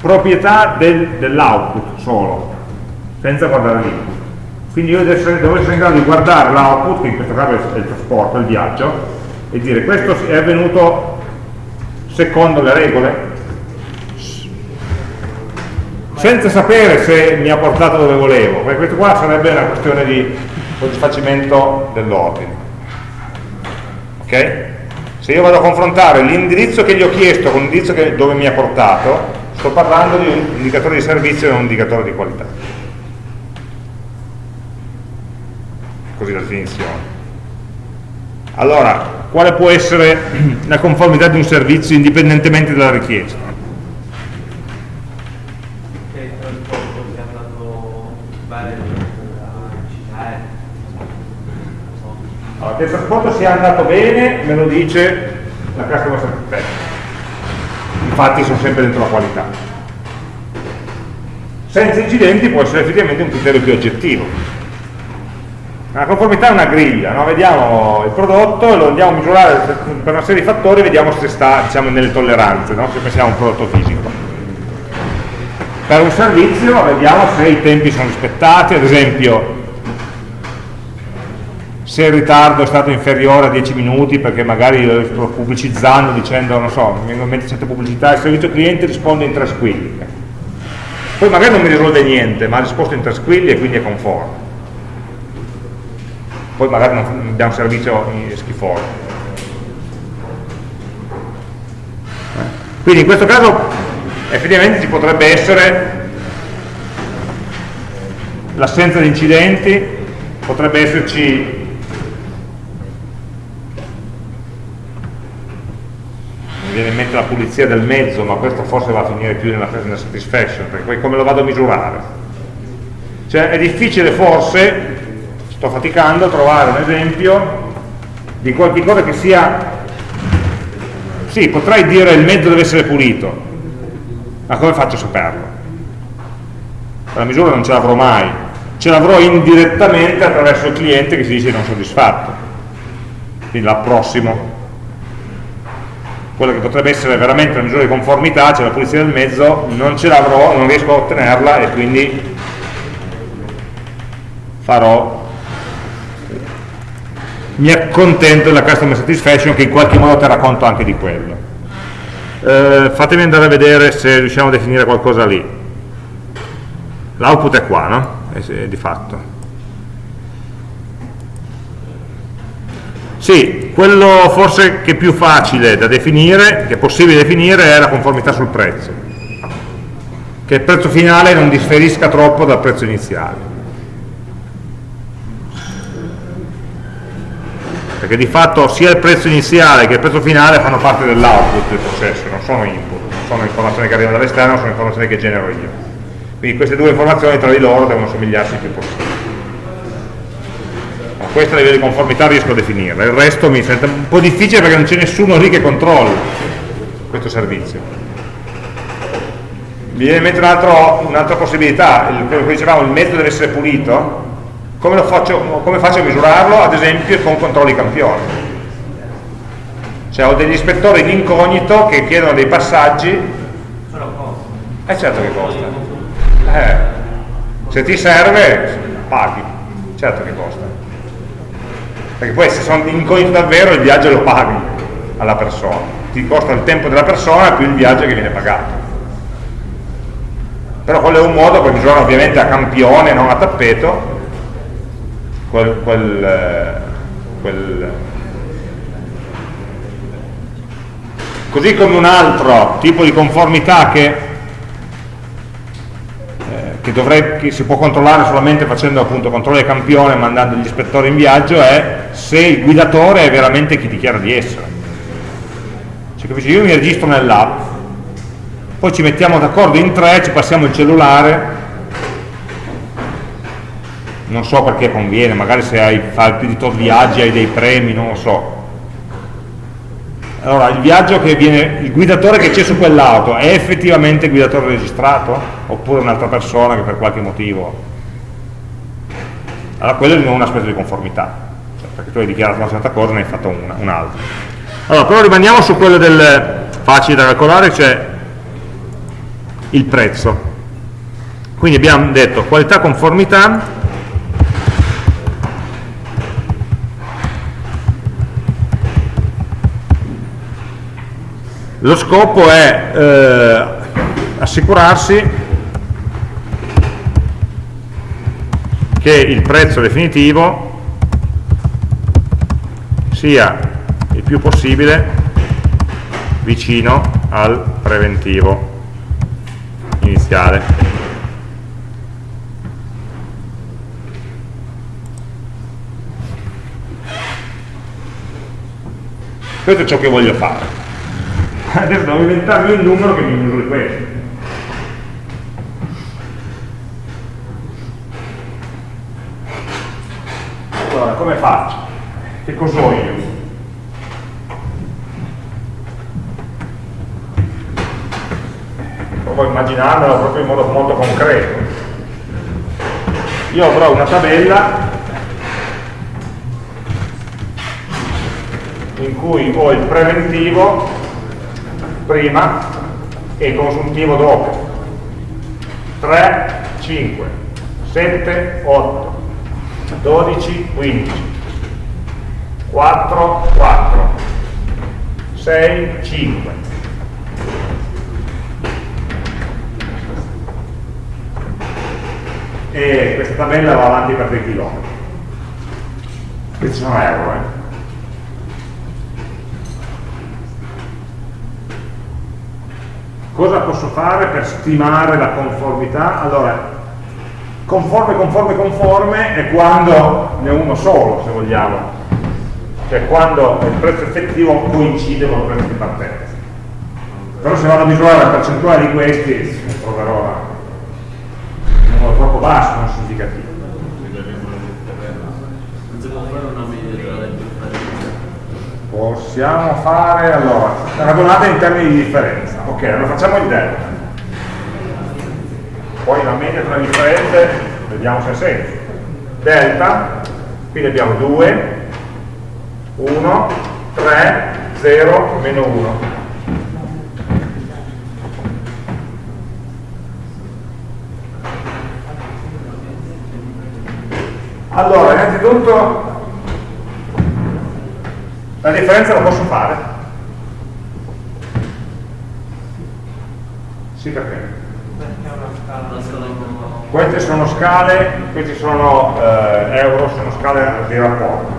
S1: proprietà del, dell'output solo senza guardare l'input quindi io devo essere in grado di guardare l'output in questo caso è il trasporto, il viaggio e dire questo è avvenuto secondo le regole senza sapere se mi ha portato dove volevo, perché questo qua sarebbe una questione di soddisfacimento dell'ordine. Ok? Se io vado a confrontare l'indirizzo che gli ho chiesto con l'indirizzo dove mi ha portato, sto parlando di un indicatore di servizio e non un indicatore di qualità. Così la definizione. Allora, quale può essere la conformità di un servizio indipendentemente dalla richiesta? Allora, che il trasporto sia andato bene me lo dice la customer satisfaction. Infatti sono sempre dentro la qualità. Senza incidenti può essere effettivamente un criterio più oggettivo. La conformità è una griglia, no? vediamo il prodotto e lo andiamo a misurare per una serie di fattori e vediamo se sta diciamo, nelle tolleranze, no? se pensiamo a un prodotto fisico. Per un servizio vediamo se i tempi sono rispettati, ad esempio se il ritardo è stato inferiore a 10 minuti perché magari lo sto pubblicizzando dicendo, non so, mi vengono in mente certe pubblicità, il servizio cliente risponde in tre squilli. Poi magari non mi risolve niente, ma ha risposto in tre squilli e quindi è conforme. Poi magari non abbiamo un servizio schifoso. Quindi in questo caso effettivamente ci potrebbe essere l'assenza di incidenti, potrebbe esserci mi viene in mente la pulizia del mezzo, ma questo forse va a finire più nella satisfaction, perché poi come lo vado a misurare? Cioè è difficile forse, sto faticando a trovare un esempio di qualche cosa che sia, sì, potrei dire il mezzo deve essere pulito, ma come faccio a saperlo? La misura non ce l'avrò mai, ce l'avrò indirettamente attraverso il cliente che si dice non soddisfatto, quindi l'approssimo quello che potrebbe essere veramente una misura di conformità, cioè la pulizia del mezzo, non ce l'avrò, non riesco a ottenerla e quindi farò mi accontento della customer satisfaction che in qualche modo terrà conto anche di quello eh, fatemi andare a vedere se riusciamo a definire qualcosa lì l'output è qua, no? È, di fatto Sì, quello forse che è più facile da definire, che è possibile definire, è la conformità sul prezzo. Che il prezzo finale non differisca troppo dal prezzo iniziale. Perché di fatto sia il prezzo iniziale che il prezzo finale fanno parte dell'output del processo, non sono input, non sono informazioni che arrivano dall'esterno, sono informazioni che genero io. Quindi queste due informazioni tra di loro devono somigliarsi il più possibile questa a livello di conformità riesco a definirla, il resto mi sembra un po' difficile perché non c'è nessuno lì che controlli questo servizio. Mi viene in mente un'altra un possibilità, il, quello che dicevamo, il mezzo deve essere pulito, come, faccio, come faccio a misurarlo? Ad esempio con controlli campioni. Cioè ho degli ispettori in incognito che chiedono dei passaggi. Eh certo che costa. Eh, se ti serve, paghi. Certo che costa perché poi se sono incognito davvero il viaggio lo paghi alla persona ti costa il tempo della persona più il viaggio che viene pagato però quello è un modo per misurare ovviamente a campione non a tappeto quel, quel, quel così come un altro tipo di conformità che che, dovrei, che, si può controllare solamente facendo appunto controllo campione mandando gli ispettori in viaggio è se il guidatore è veramente chi dichiara di essere cioè, capisci? io mi registro nell'app poi ci mettiamo d'accordo in tre, ci passiamo il cellulare non so perché conviene, magari se hai, fai più di tot viaggi hai dei premi, non lo so. Allora, il viaggio che viene, il guidatore che c'è su quell'auto è effettivamente il guidatore registrato? Oppure un'altra persona che per qualche motivo... Allora, quello è un aspetto di conformità, cioè, perché tu hai dichiarato una certa cosa e ne hai fatto un'altra. Un allora, però rimaniamo su quello del facile da calcolare, cioè il prezzo. Quindi abbiamo detto qualità conformità lo scopo è eh, assicurarsi che il prezzo definitivo sia il più possibile vicino al preventivo iniziale. Questo è ciò che voglio fare adesso devo inventarmi un numero che mi misuri questo allora come faccio? che cos'ho io? provo a immaginarmelo proprio in modo molto concreto io avrò una tabella in cui ho il preventivo prima e consuntivo dopo. 3, 5 7, 8 12, 15 4, 4 6, 5 e questa tabella va avanti per dei chilometri. Questi sono euro eh. Cosa posso fare per stimare la conformità? Allora, conforme, conforme, conforme è quando ne uno solo, se vogliamo, cioè quando il prezzo effettivo coincide con il prezzo di partenza. Però se vado a misurare la percentuale di questi, troverò un numero troppo basso, non significativo. Possiamo fare, allora, ragionate in termini di differenza. Ok, allora facciamo il delta. Poi la media tra le differenze, vediamo se ha senso. Delta, quindi abbiamo 2, 1, 3, 0, meno 1. Allora, innanzitutto la differenza la posso fare? Sì, perché? Queste sono scale, questi sono eh, euro, sono scale di rapporto.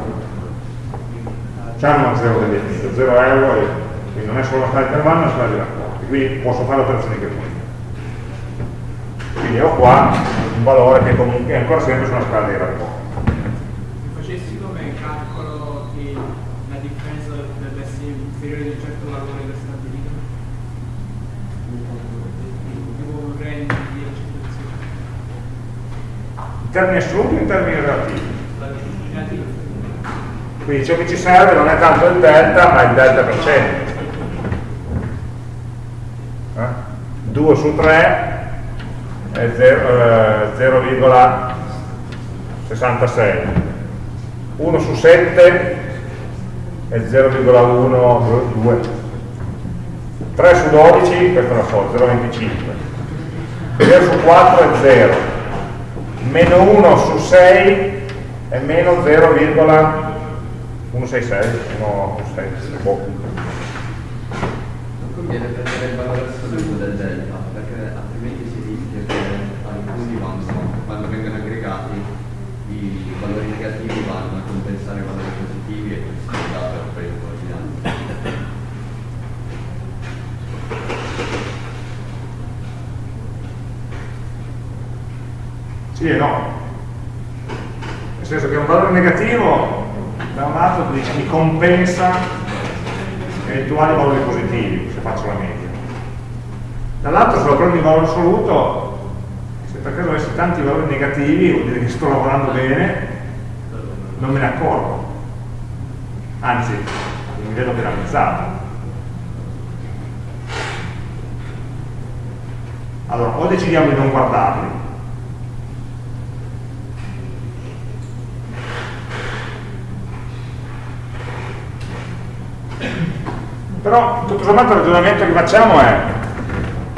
S1: C'hanno 0 definito, 0 euro, e, quindi non è solo una scala di intervallo, è una scala di rapporti, quindi posso fare operazioni che voglio. Quindi ho qua un valore che comunque è ancora sempre su una scala di rapporti. In termini assoluti in termini relativi? Quindi ciò che ci serve non è tanto il delta, ma il delta per cento. Eh? 2 su 3 è 0,66. Eh, 1 su 7 è 0,12. 3 su 12, questo lo so, 0,25. 0 su 4 è 0 meno 1 su 6 è meno 0,166 166 boh.
S2: non conviene prendere il valore assoluto del delta perché altrimenti si rischia che alcuni vanno, quando vengono aggregati i valori negativi vanno a compensare i valori positivi e questo è dato per il
S1: Sì e no. Nel senso che un valore negativo da un lato mi compensa eventuali valori positivi, se faccio la media. Dall'altro se lo prendo in valore assoluto, se per caso avessi tanti valori negativi vuol dire che sto lavorando bene non me ne accorgo anzi mi vedo penalizzato allora o decidiamo di non guardarli però tutto sommato il ragionamento che facciamo è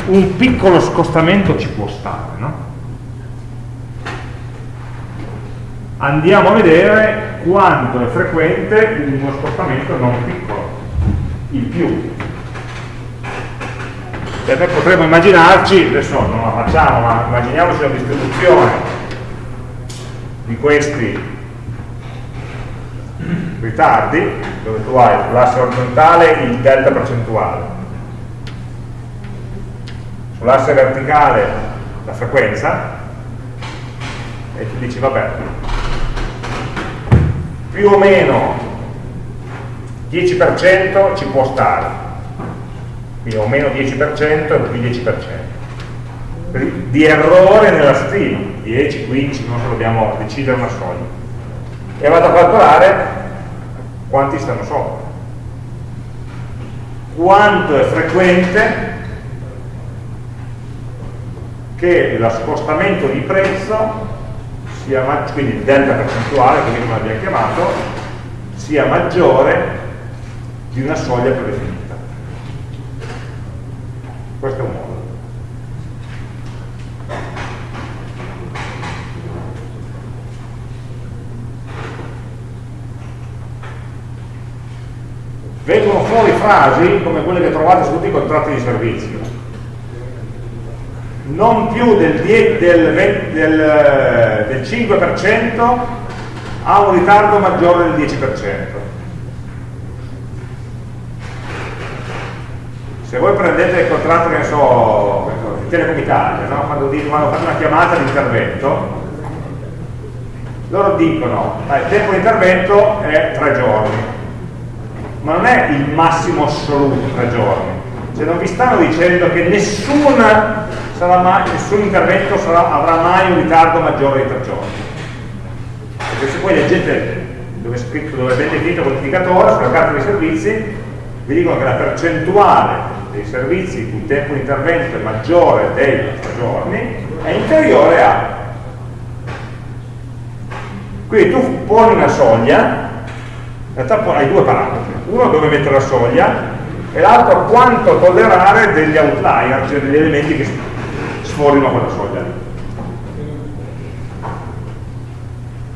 S1: un piccolo scostamento ci può stare no? andiamo a vedere quanto è frequente uno spostamento non piccolo, il più. Noi potremmo immaginarci, adesso non la facciamo, ma immaginiamoci la distribuzione di questi ritardi, dove tu hai sull'asse orizzontale il delta percentuale, sull'asse verticale la frequenza, e tu dici vabbè, più o meno 10% ci può stare, quindi o meno 10% o più 10%. Di errore nella stima, 10, 15, non so, dobbiamo decidere una soglia. E vado a calcolare quanti stanno sopra. Quanto è frequente che lo spostamento di prezzo sia quindi il delta percentuale, così come l'abbiamo chiamato, sia maggiore di una soglia predefinita. Questo è un modo. Vengono fuori frasi come quelle che trovate su tutti i contratti di servizio non più del, del, del, del 5% ha un ritardo maggiore del 10%. Se voi prendete il contratto, che ne so, di Telecom Italia, no? quando, quando fate una chiamata di intervento, loro dicono che il tempo di intervento è tre giorni, ma non è il massimo assoluto tre giorni. Cioè non vi stanno dicendo che nessuna mai, nessun intervento sarà, avrà mai un ritardo maggiore di tre giorni. Perché se poi leggete dove è scritto, dove è ben definito l'indicatore, sulla carta dei servizi, vi dicono che la percentuale dei servizi in cui il tempo di intervento è maggiore dei tre giorni è inferiore a. Quindi tu poni una soglia, in realtà hai due parametri, uno dove mettere la soglia e l'altro quanto tollerare degli outlier, cioè degli elementi che sforino quella soglia.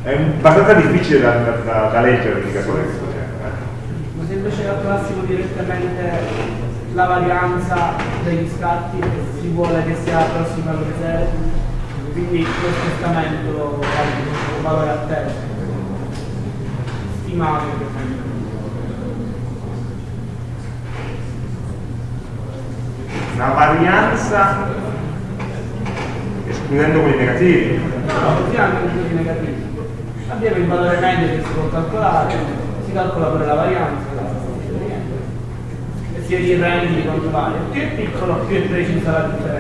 S1: È abbastanza difficile da, da, da leggere l'indicatore di questo genere.
S3: Ma se invece calcolassimo direttamente la varianza degli scatti si vuole che sia prossima zero, quindi lo spostamento ha un valore a terra, stimato per esempio.
S1: Una varianza escludendo quelli negativi.
S3: No, così anche quelli negativi. Abbiamo il valore medio che si può calcolare, si calcola pure la varianza e si rirendi quanto vale. Più è piccolo, più è precisa la differenza.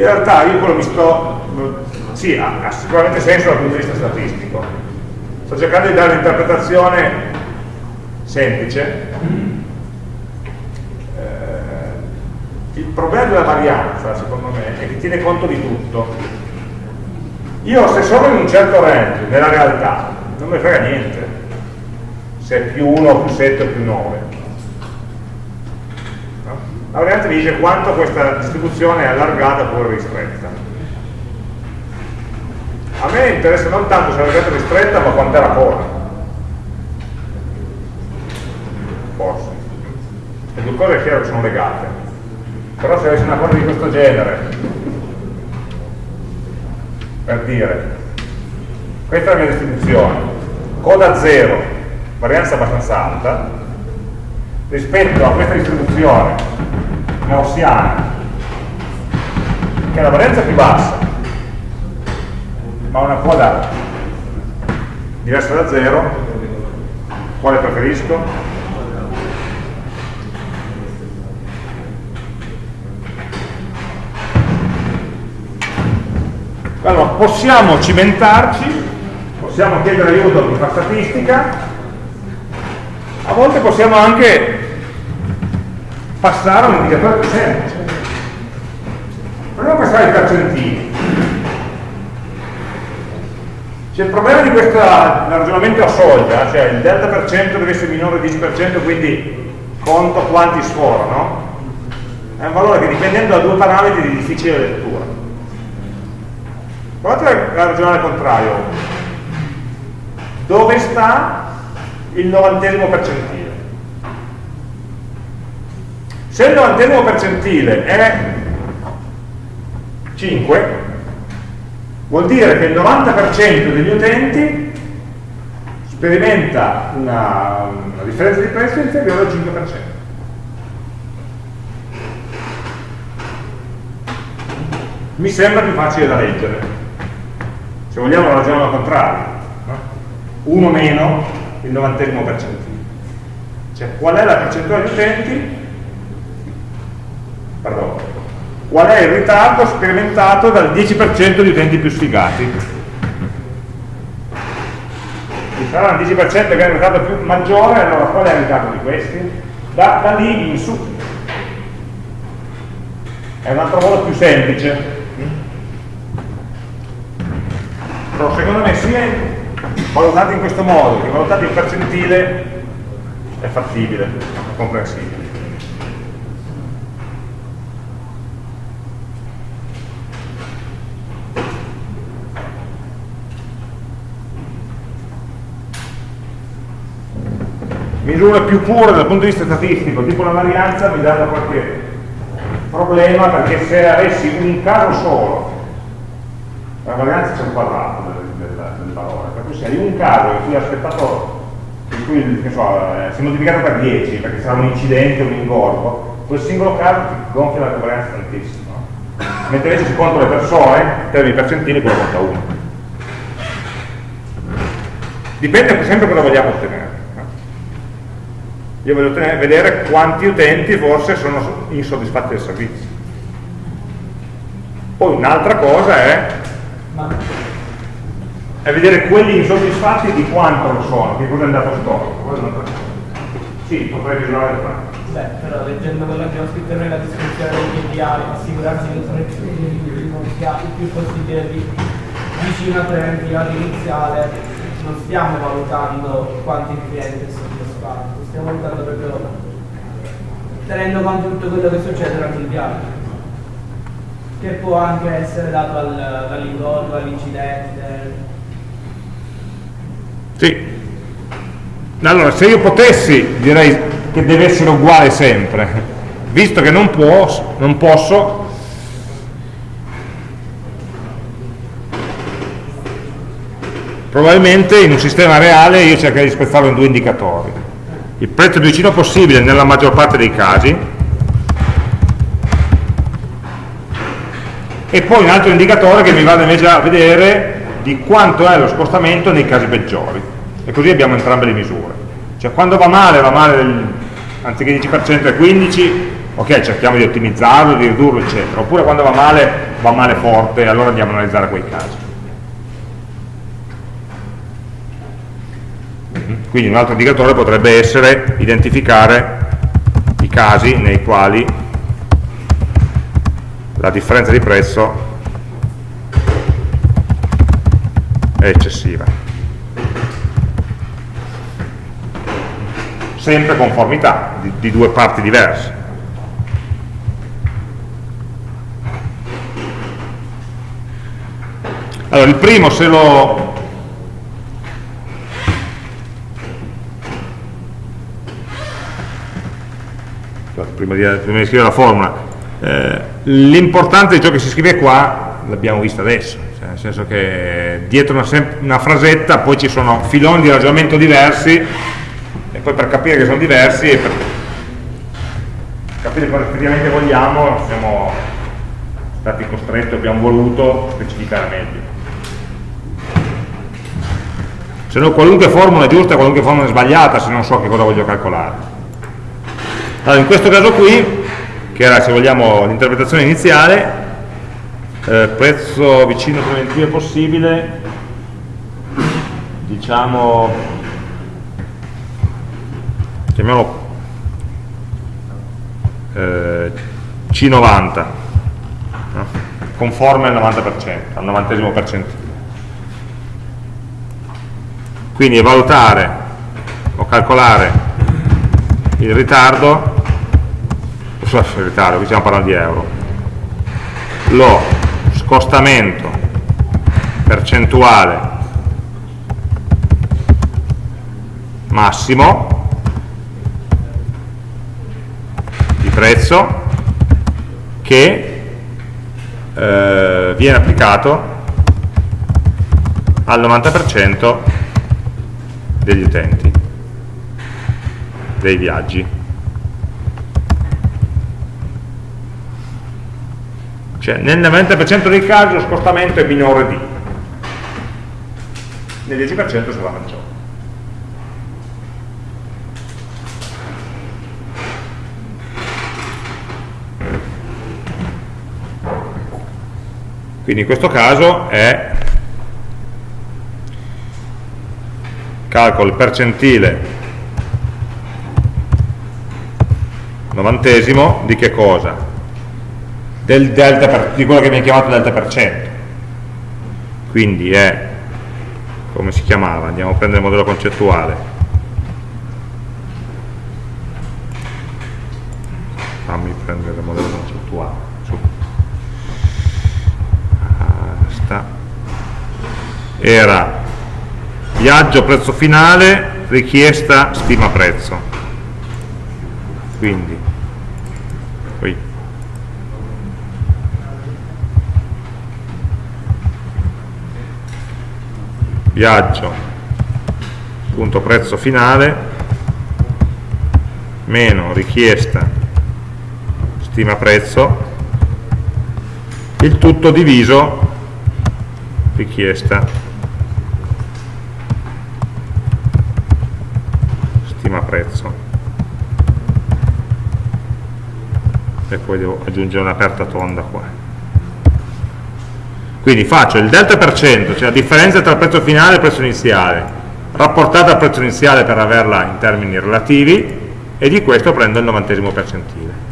S1: In realtà io quello mi sto, sì, ha, ha sicuramente senso dal punto di vista statistico. Sto cercando di dare un'interpretazione semplice. Eh, il problema della varianza, secondo me, è che tiene conto di tutto. Io se sono in un certo range, nella realtà, non mi frega niente se è più 1, più 7 o più 9. La varianza mi dice quanto questa distribuzione è allargata oppure ristretta. A me interessa non tanto se è allargata o ristretta, ma quanto era corta. forse. Le due cose è chiaro che sono legate. Però se avessi una cosa di questo genere, per dire, questa è la mia distribuzione, coda 0, varianza abbastanza alta, rispetto a questa distribuzione gaussiana, che è la varianza più bassa, ma una coda diversa da 0, Quale preferisco? Allora, possiamo cimentarci, possiamo chiedere aiuto a chi fa statistica, a volte possiamo anche passare a un indicatore più semplice. Proviamo a passare i percentili. C'è il problema di questo ragionamento a soglia, cioè il delta per cento deve essere minore del 10%, quindi conto quanti sforano, è un valore che dipendendo da due parametri di difficile lettura. Provate a ragionare al contrario. Dove sta il novantesimo percentile? Se il novantesimo percentile è 5, vuol dire che il 90% degli utenti sperimenta una, una, differenza di prezzo inferiore al 5%. Mi sembra più facile da leggere. Se vogliamo ragionare al contrario. 1 no? meno il 90 percentile. Cioè qual è la percentuale di utenti pardon, qual è il ritardo sperimentato dal 10% di utenti più sfigati. Ci sarà un 10% che è un ritardo più maggiore, allora qual è il ritardo di questi? Da, da lì in su. È un altro modo più semplice. Però secondo me sia valutati in questo modo che valutati in percentile è fattibile, è comprensibile. Misure più pure dal punto di vista statistico, tipo la varianza, mi danno qualche problema perché se avessi un caso solo, la varianza c'è un quadrato del, del, del, valore, per cui se hai un caso in cui aspettato, in cui so, eh, si è moltiplicato per 10 perché sarà un incidente, un ingorgo, quel singolo caso ti gonfia la covarianza tantissimo. Mentre invece se conto le persone, in termini percentili, quello conta 1. Dipende sempre cosa vogliamo ottenere io voglio vedere quanti utenti forse sono insoddisfatti del servizio. Poi un'altra cosa è è vedere quelli insoddisfatti di quanto lo sono, che cosa è andato storto sì, potrei misurare il fatto
S3: Beh, però leggendo quello che abbiamo scritto noi la descrizione degli KPI, assicurarsi che sono il più possibile vicino a preventiva iniziale, non stiamo valutando quanti clienti sono soddisfatti, stiamo valutando proprio tenendo conto di tutto quello che succede durante il viaggio che può anche essere dato al, dall'ingorgo, all'incidente.
S1: Sì. Allora se io potessi direi che deve essere uguale sempre. Visto che non, può, non posso probabilmente in un sistema reale io cercherei di spezzarlo in due indicatori il prezzo più vicino possibile nella maggior parte dei casi. E poi un altro indicatore che mi vada invece a vedere di quanto è lo spostamento nei casi peggiori. E così abbiamo entrambe le misure. Cioè quando va male va male del, anziché 10% è 15 ok cerchiamo di ottimizzarlo, di ridurlo eccetera. Oppure quando va male va male forte allora andiamo a analizzare quei casi Quindi un altro indicatore potrebbe essere identificare i casi nei quali la differenza di prezzo è eccessiva. Sempre conformità di, di due parti diverse. Allora, il primo se lo prima di, prima di scrivere la formula, eh, l'importante di ciò che si scrive qua l'abbiamo visto adesso, cioè nel senso che dietro una, una, frasetta poi ci sono filoni di ragionamento diversi e poi per capire che sono diversi e per capire cosa effettivamente vogliamo siamo stati costretti, abbiamo voluto specificare meglio. se no qualunque formula è giusta, qualunque formula è sbagliata se non so che cosa voglio calcolare. Allora, in questo caso qui, che era se vogliamo l'interpretazione iniziale, eh, prezzo vicino preventivo possibile, diciamo, chiamiamolo eh, C90, no? conforme al 90%, al 90 percentile. Quindi valutare o calcolare il ritardo, il ritardo, qui stiamo parlando di euro, lo scostamento percentuale massimo di prezzo che eh, viene applicato al 90% degli utenti, dei viaggi. Cioè nel 90% dei casi lo scostamento è minore di, nel 10% sarà maggiore. Quindi in questo caso è calcolo il percentile novantesimo di che cosa? Del delta per, di quello che viene chiamato delta per cento. Quindi è, come si chiamava? Andiamo a prendere il modello concettuale. Fammi prendere il modello concettuale. era viaggio prezzo finale richiesta stima prezzo quindi qui. Viaggio. Punto prezzo finale. Meno richiesta. Stima prezzo. Il tutto diviso. Richiesta. Stima prezzo e poi devo aggiungere un'aperta tonda qua. Quindi faccio il delta per cento cioè la differenza tra il prezzo finale e il prezzo iniziale rapportata al prezzo iniziale per averla in termini relativi e di questo prendo il novantesimo percentile.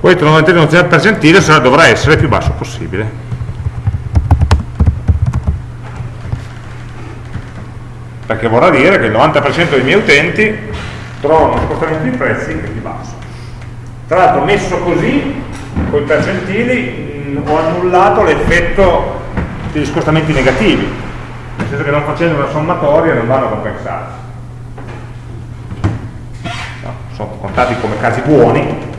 S1: Questo 99 percentile dovrà essere il più basso possibile perché vorrà dire che il 90% dei miei utenti trovano uno scostamento di prezzi più basso tra l'altro messo così con i percentili mh, ho annullato l'effetto degli scostamenti negativi. Nel senso che non facendo una sommatoria non vanno a compensare no, sono contati come casi buoni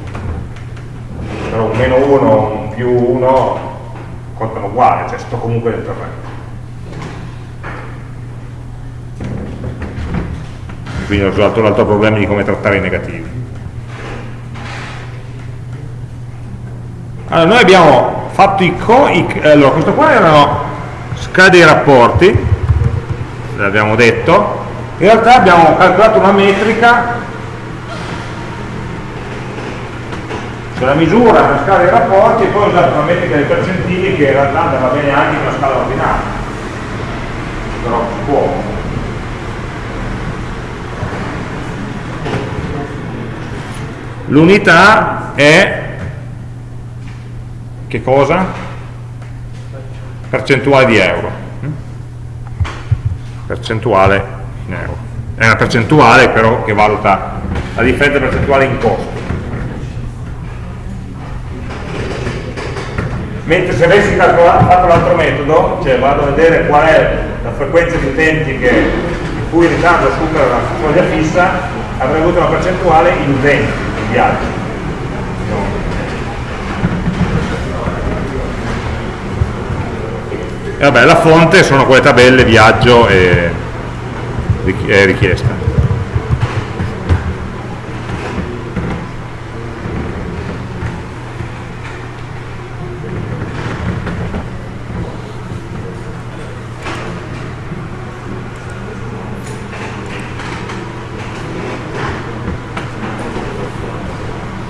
S1: però un meno 1, un più 1 contano uguali, cioè sto comunque nel terreno. Quindi l'altro problema di come trattare i negativi. Allora, noi abbiamo fatto i, co i allora, questo qua erano scale dei rapporti, l'abbiamo detto, in realtà abbiamo calcolato una metrica. Cioè la misura per scala dei rapporti e poi ho usato una metrica dei percentili che in realtà andava bene anche con la scala ordinale però si può l'unità è che cosa? percentuale di euro. Percentuale in euro. È una percentuale però che valuta la differenza percentuale in costo mentre se avessi fatto l'altro metodo, cioè vado a vedere qual è la frequenza di utenti che, in cui il ritardo supera la soglia fissa, avrei avuto una percentuale in utenti, in viaggi. E vabbè, la fonte sono quelle tabelle viaggio e, e richiesta.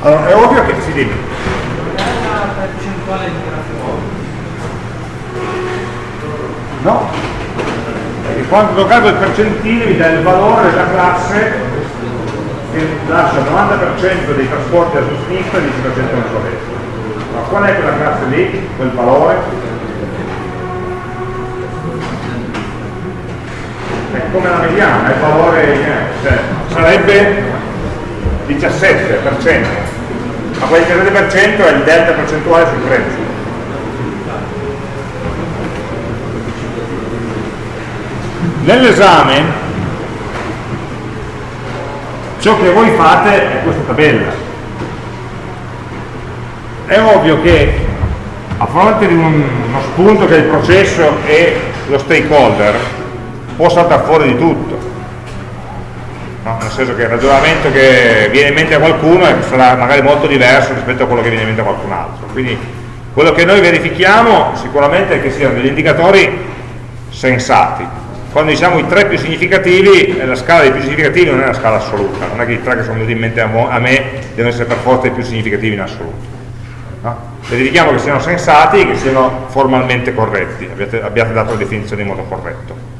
S1: Allora, è ovvio che si dimmi.
S3: Non è una percentuale di grafico.
S1: No? Perché quando calcolo il percentile mi dà il valore della classe che lascia il 90% dei trasporti a sinistra e il 10% a sua destra. Ma qual è quella classe lì, quel valore? È come la mediana, è il valore, eh, cioè, sarebbe 17%, ma quel 17% è il delta percentuale sul prezzo. Nell'esame ciò che voi fate è questa tabella. È ovvio che a fronte di un- uno spunto che è il processo e lo stakeholder può saltare fuori di tutto. Senso che il ragionamento che viene in mente a qualcuno sarà magari molto diverso rispetto a quello che viene in mente a qualcun altro. Quindi quello che noi verifichiamo sicuramente è che siano degli indicatori sensati. Quando diciamo i tre più significativi, eh, la scala dei più significativi non è una scala assoluta, non è che i tre che sono venuti in mente a me devono essere per forza i più significativi in assoluto. No? Verifichiamo che siano sensati e che siano formalmente corretti, abbiate, abbiate dato la definizione in modo corretto.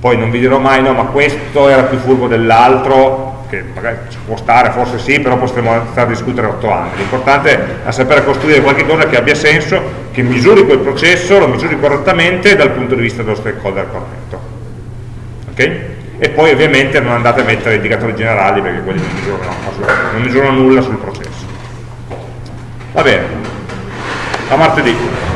S1: Poi non vi dirò mai no, ma questo era più furbo dell'altro, che magari ci può stare, forse sì, però potremmo stare a discutere otto anni. L'importante è sapere costruire qualcosa che abbia senso, che misuri quel processo, lo misuri correttamente dal punto di vista dello stakeholder corretto. Ok? E poi ovviamente non andate a mettere indicatori generali perché quelli non misurano, non misurano nulla sul processo. Va bene, a martedì.